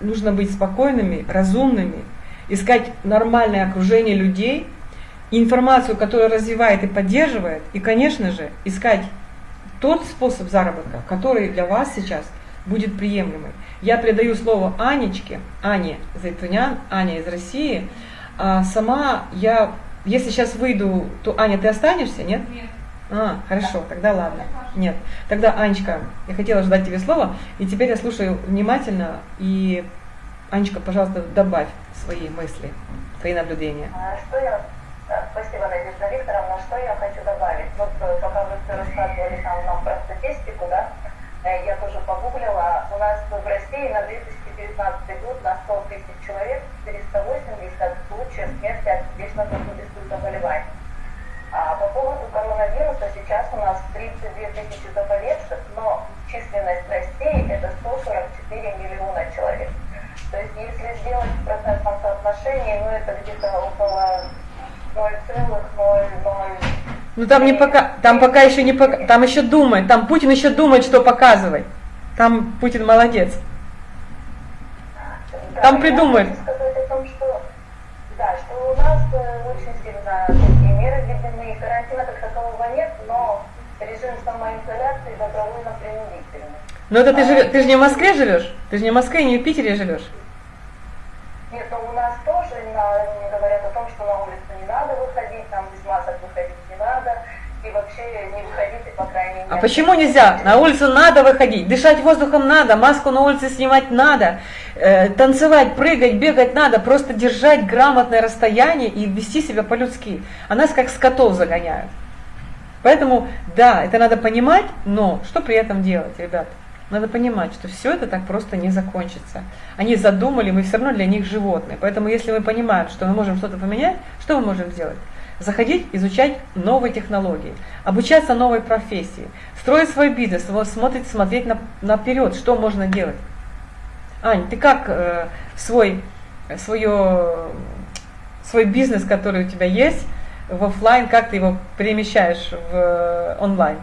нужно быть спокойными, разумными, искать нормальное окружение людей, информацию, которая развивает и поддерживает, и, конечно же, искать тот способ заработка, который для вас сейчас будет приемлемый. Я передаю слово Анечке, Ане Зайтунян, Аня из России. А сама я, если сейчас выйду, то Аня, ты останешься, нет? Нет. А, хорошо, тогда ладно. Нет. Тогда, Анечка, я хотела ждать тебе слово, и теперь я слушаю внимательно, и, Анечка, пожалуйста, добавь свои мысли, свои наблюдения. А что я Спасибо, Надежда Викторовна. Что я хочу добавить? Вот э, пока вы рассказывали там нам про статистику, да, э, я тоже погуглила. У нас в России на 2019 год на 100 тысяч человек 480 случаев смерти от сердечно-сосудистых заболеваний. А по поводу коронавируса сейчас у нас 32 тысячи заболевших, но численность России это 144 миллиона человек. То есть если сделать в процентном соотношении, ну это где-то около ну там не пока, там пока еще не пока, там еще думает, там Путин еще думает, что показывать. Там Путин молодец. Там придумает. Да, что у нас э, очень сильно такие меры введены, карантина как такового нет, но режим самоизоляции добровольно принудительный. Но это ты, же, ты же не в Москве живешь? Ты же не в Москве, не в Питере живешь? Нет, но у нас тоже на, говорят о том, что на улицу не надо выходить, там без масок выходить не надо, и вообще не выходите, по крайней мере. А почему нельзя? На улицу надо выходить, дышать воздухом надо, маску на улице снимать надо, Э, танцевать, прыгать, бегать надо, просто держать грамотное расстояние и вести себя по-людски. А нас как скотов загоняют. Поэтому, да, это надо понимать, но что при этом делать, ребят? Надо понимать, что все это так просто не закончится. Они задумали, мы все равно для них животные. Поэтому если мы понимаем, что мы можем что-то поменять, что мы можем сделать? Заходить, изучать новые технологии, обучаться новой профессии, строить свой бизнес, смотреть, смотреть на, наперед, что можно делать. Ань, ты как э, свой, свое, свой бизнес, который у тебя есть, в офлайн, как ты его перемещаешь в э, онлайн?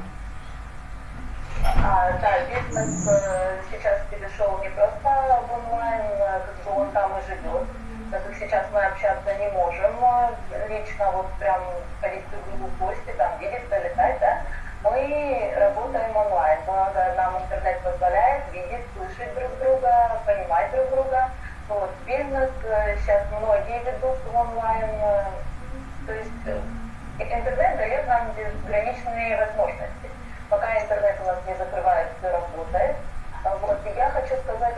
А, да, бизнес э, сейчас перешел не просто в онлайн, э, как бы он там и живет. Так как сейчас мы общаться не можем э, лично, вот прям ходить друг другу в гости, там видеться, летать, да, мы работаем онлайн. Благо нам интернет позволяет видеть, слышать друг друга, понимать друг друга. Вот, бизнес сейчас многие ведут онлайн, то есть интернет дает нам безграничные возможности пока интернет у нас не закрывает, все работает. А вот, и я хочу сказать,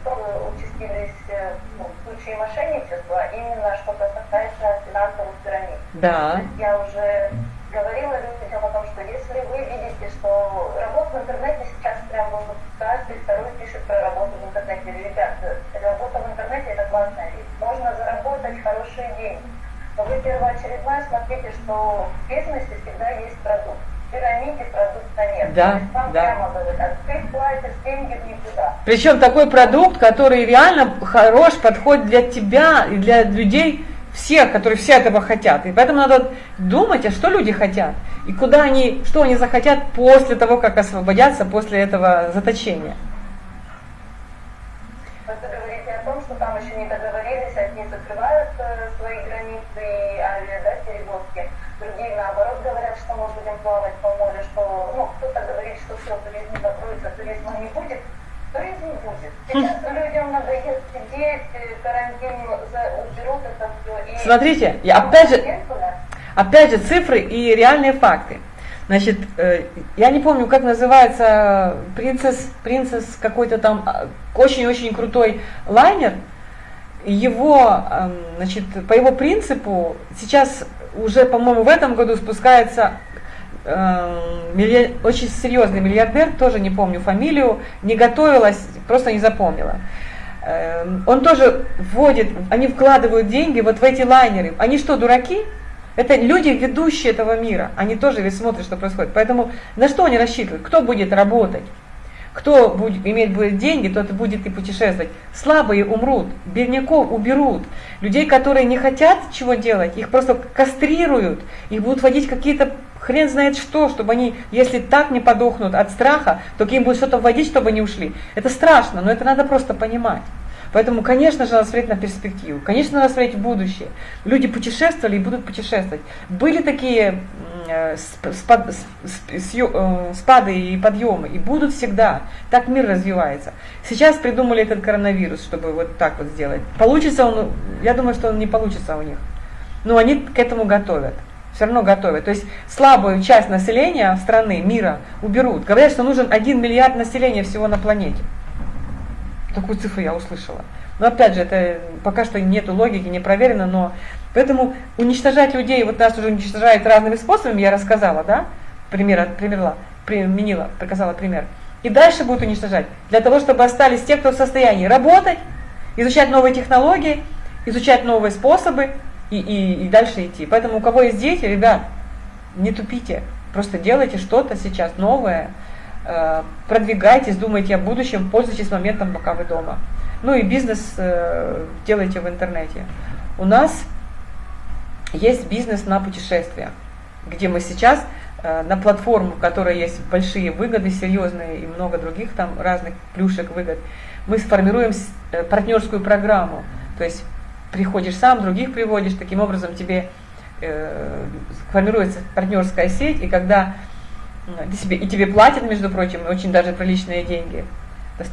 что участились э, ну, случаи мошенничества, именно что касается финансовых пирамид. Да. Я уже говорила людям о том, что если вы видите, что работа в интернете сейчас прям вот каждый второй пишет про работу в интернете. Ребят, работа в интернете это классная вещь. Можно заработать хорошие деньги. Но вы первоочередное смотрите, что в бизнесе всегда есть продукт пирамиде продукта нет. Да, да. а. Причем такой продукт, который реально хорош, подходит для тебя и для людей всех, которые все этого хотят. И поэтому надо думать, а что люди хотят, и куда они, что они захотят после того, как освободятся, после этого заточения. Ну, кто-то говорит, что все, туризм закроется, туризма не будет. Туризм будет. Сейчас людям надоест сидеть, карантин уберут это все. И Смотрите, я опять же, опять же цифры и реальные факты. Значит, э, я не помню, как называется, принцесс, принцесс какой-то там а, очень-очень крутой лайнер. Его, эм, значит, по его принципу сейчас уже, по-моему, в этом году спускается э, милли... очень серьезный миллиардер, тоже не помню фамилию, не готовилась, просто не запомнила. Э, он тоже вводит, они вкладывают деньги вот в эти лайнеры. Они что, дураки? Это люди, ведущие этого мира. Они тоже ведь смотрят, что происходит. Поэтому на что они рассчитывают? Кто будет работать? Кто будет, иметь будет деньги, тот будет и путешествовать. Слабые умрут, бедняков уберут. Людей, которые не хотят чего делать, их просто кастрируют, их будут водить какие-то хрен знает что, чтобы они, если так не подохнут от страха, то им будет что-то вводить, чтобы они ушли. Это страшно, но это надо просто понимать. Поэтому, конечно же, надо смотреть на перспективу, конечно, надо смотреть в будущее. Люди путешествовали и будут путешествовать. Были такие спад, э, спады и подъемы, и будут всегда. Так мир развивается. Сейчас придумали этот коронавирус, чтобы вот так вот сделать. Получится он, я думаю, что он не получится у них. Но они к этому готовят все равно готовят. То есть слабую часть населения страны, мира уберут. Говорят, что нужен 1 миллиард населения всего на планете. Такую цифру я услышала. Но опять же, это пока что нету логики, не проверено, но поэтому уничтожать людей, вот нас уже уничтожают разными способами, я рассказала, да, пример, примерла, применила, показала пример. И дальше будут уничтожать, для того, чтобы остались те, кто в состоянии работать, изучать новые технологии, изучать новые способы и, и, и дальше идти. Поэтому у кого есть дети, ребят, не тупите, просто делайте что-то сейчас новое, Э, продвигайтесь, думайте о будущем, пользуйтесь моментом, пока вы дома. Ну и бизнес э, делайте в интернете. У нас есть бизнес на путешествия, где мы сейчас э, на платформу, в которой есть большие выгоды, серьезные и много других там разных плюшек, выгод, мы сформируем партнерскую программу. То есть приходишь сам, других приводишь, таким образом тебе формируется партнерская сеть, и когда тебе, и тебе платят, между прочим, очень даже приличные деньги.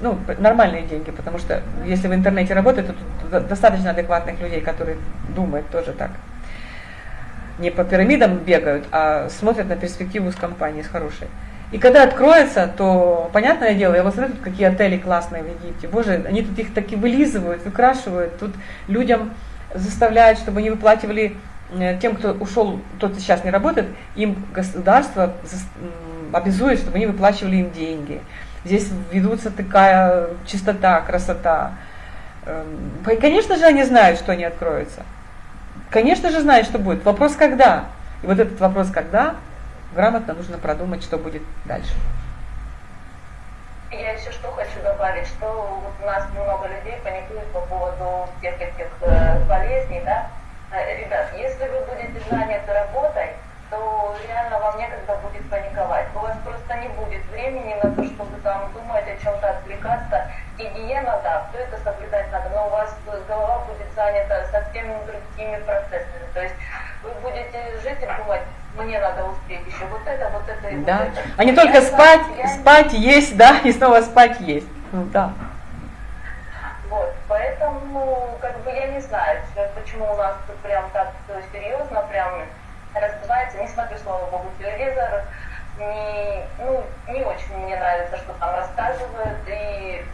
Ну, нормальные деньги, потому что если в интернете работают, то достаточно адекватных людей, которые думают тоже так. Не по пирамидам бегают, а смотрят на перспективу с компанией, с хорошей. И когда откроется, то, понятное дело, я вот смотрю, тут какие отели классные в Египте. Боже, они тут их таки вылизывают, выкрашивают. Тут людям заставляют, чтобы они выплачивали э, тем, кто ушел, тот сейчас не работает, им государство обязует, чтобы они выплачивали им деньги. Здесь ведутся такая чистота, красота. Эм, конечно же, они знают, что они откроются. Конечно же, знают, что будет. Вопрос, когда. И вот этот вопрос, когда, грамотно нужно продумать, что будет дальше. Я еще что хочу добавить, что вот у нас много людей паникуют по поводу всех этих э, болезней, да. Э, ребят, если вы будете заняты работой, то реально вам некогда будет паниковать. У вас просто не будет времени на то, чтобы там думать о чем-то, отвлекаться. Гигиена, да, все это соблюдать надо, но у вас голова будет занята совсем другими процессами. То есть вы будете жить и думать, мне надо успеть еще вот это, вот это и да. вот это. А не только я спать, я... спать, есть, да, и снова спать, есть. Ну, да. Вот, поэтому, как бы, я не знаю, почему у нас тут прям так серьезно, прям разбивается, не смотрю, слава богу, телевизор, не, ну, не очень мне нравится, что там рассказывают, и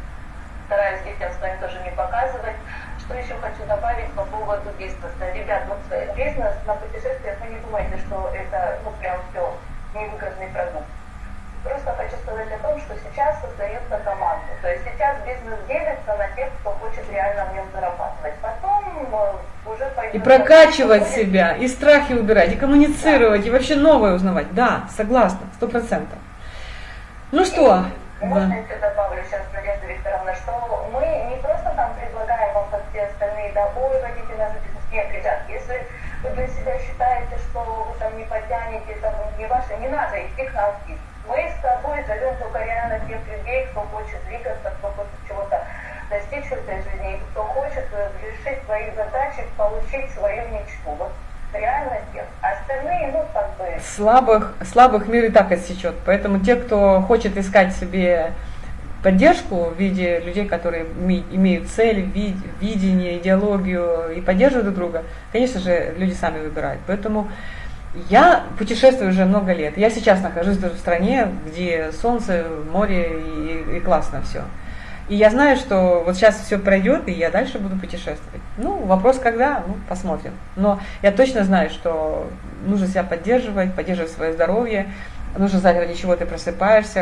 стараюсь детям своим тоже не показывать. Что еще хочу добавить по поводу бизнеса. Ребят, вот бизнес на путешествиях, вы не думайте, что это, ну, прям все невыгодный продукт. Просто хочу сказать о том, что сейчас создается команда. То есть сейчас бизнес делится на тех, кто хочет реально в нем зарабатывать. Потом э, уже пойдет... И прокачивать себя, и страхи убирать, и коммуницировать, да. и вообще новое узнавать. Да, согласна, сто процентов. Ну что? Можно еще добавлю сейчас, Надежда Викторовна, что мы не просто там предлагаем вам, как все остальные, да, ой, водите нас в бизнес. Нет, ребят, если вы для себя считаете, что вы там не потянете, там не ваше, не надо идти к нам мы с тобой зовем только реально тех людей, кто хочет двигаться, кто хочет чего-то достичь в этой жизни, кто хочет э, решить свои задачи, получить свою мечту. Вот ну. Слабых, слабых мир и так отсечет. Поэтому те, кто хочет искать себе поддержку в виде людей, которые имеют цель, видение, идеологию и поддерживают друг друга, конечно же, люди сами выбирают. Поэтому я путешествую уже много лет. Я сейчас нахожусь даже в стране, где солнце, море и, и классно все. И я знаю, что вот сейчас все пройдет, и я дальше буду путешествовать. Ну, вопрос когда, ну, посмотрим. Но я точно знаю, что нужно себя поддерживать, поддерживать свое здоровье, нужно знать, ради чего ты просыпаешься,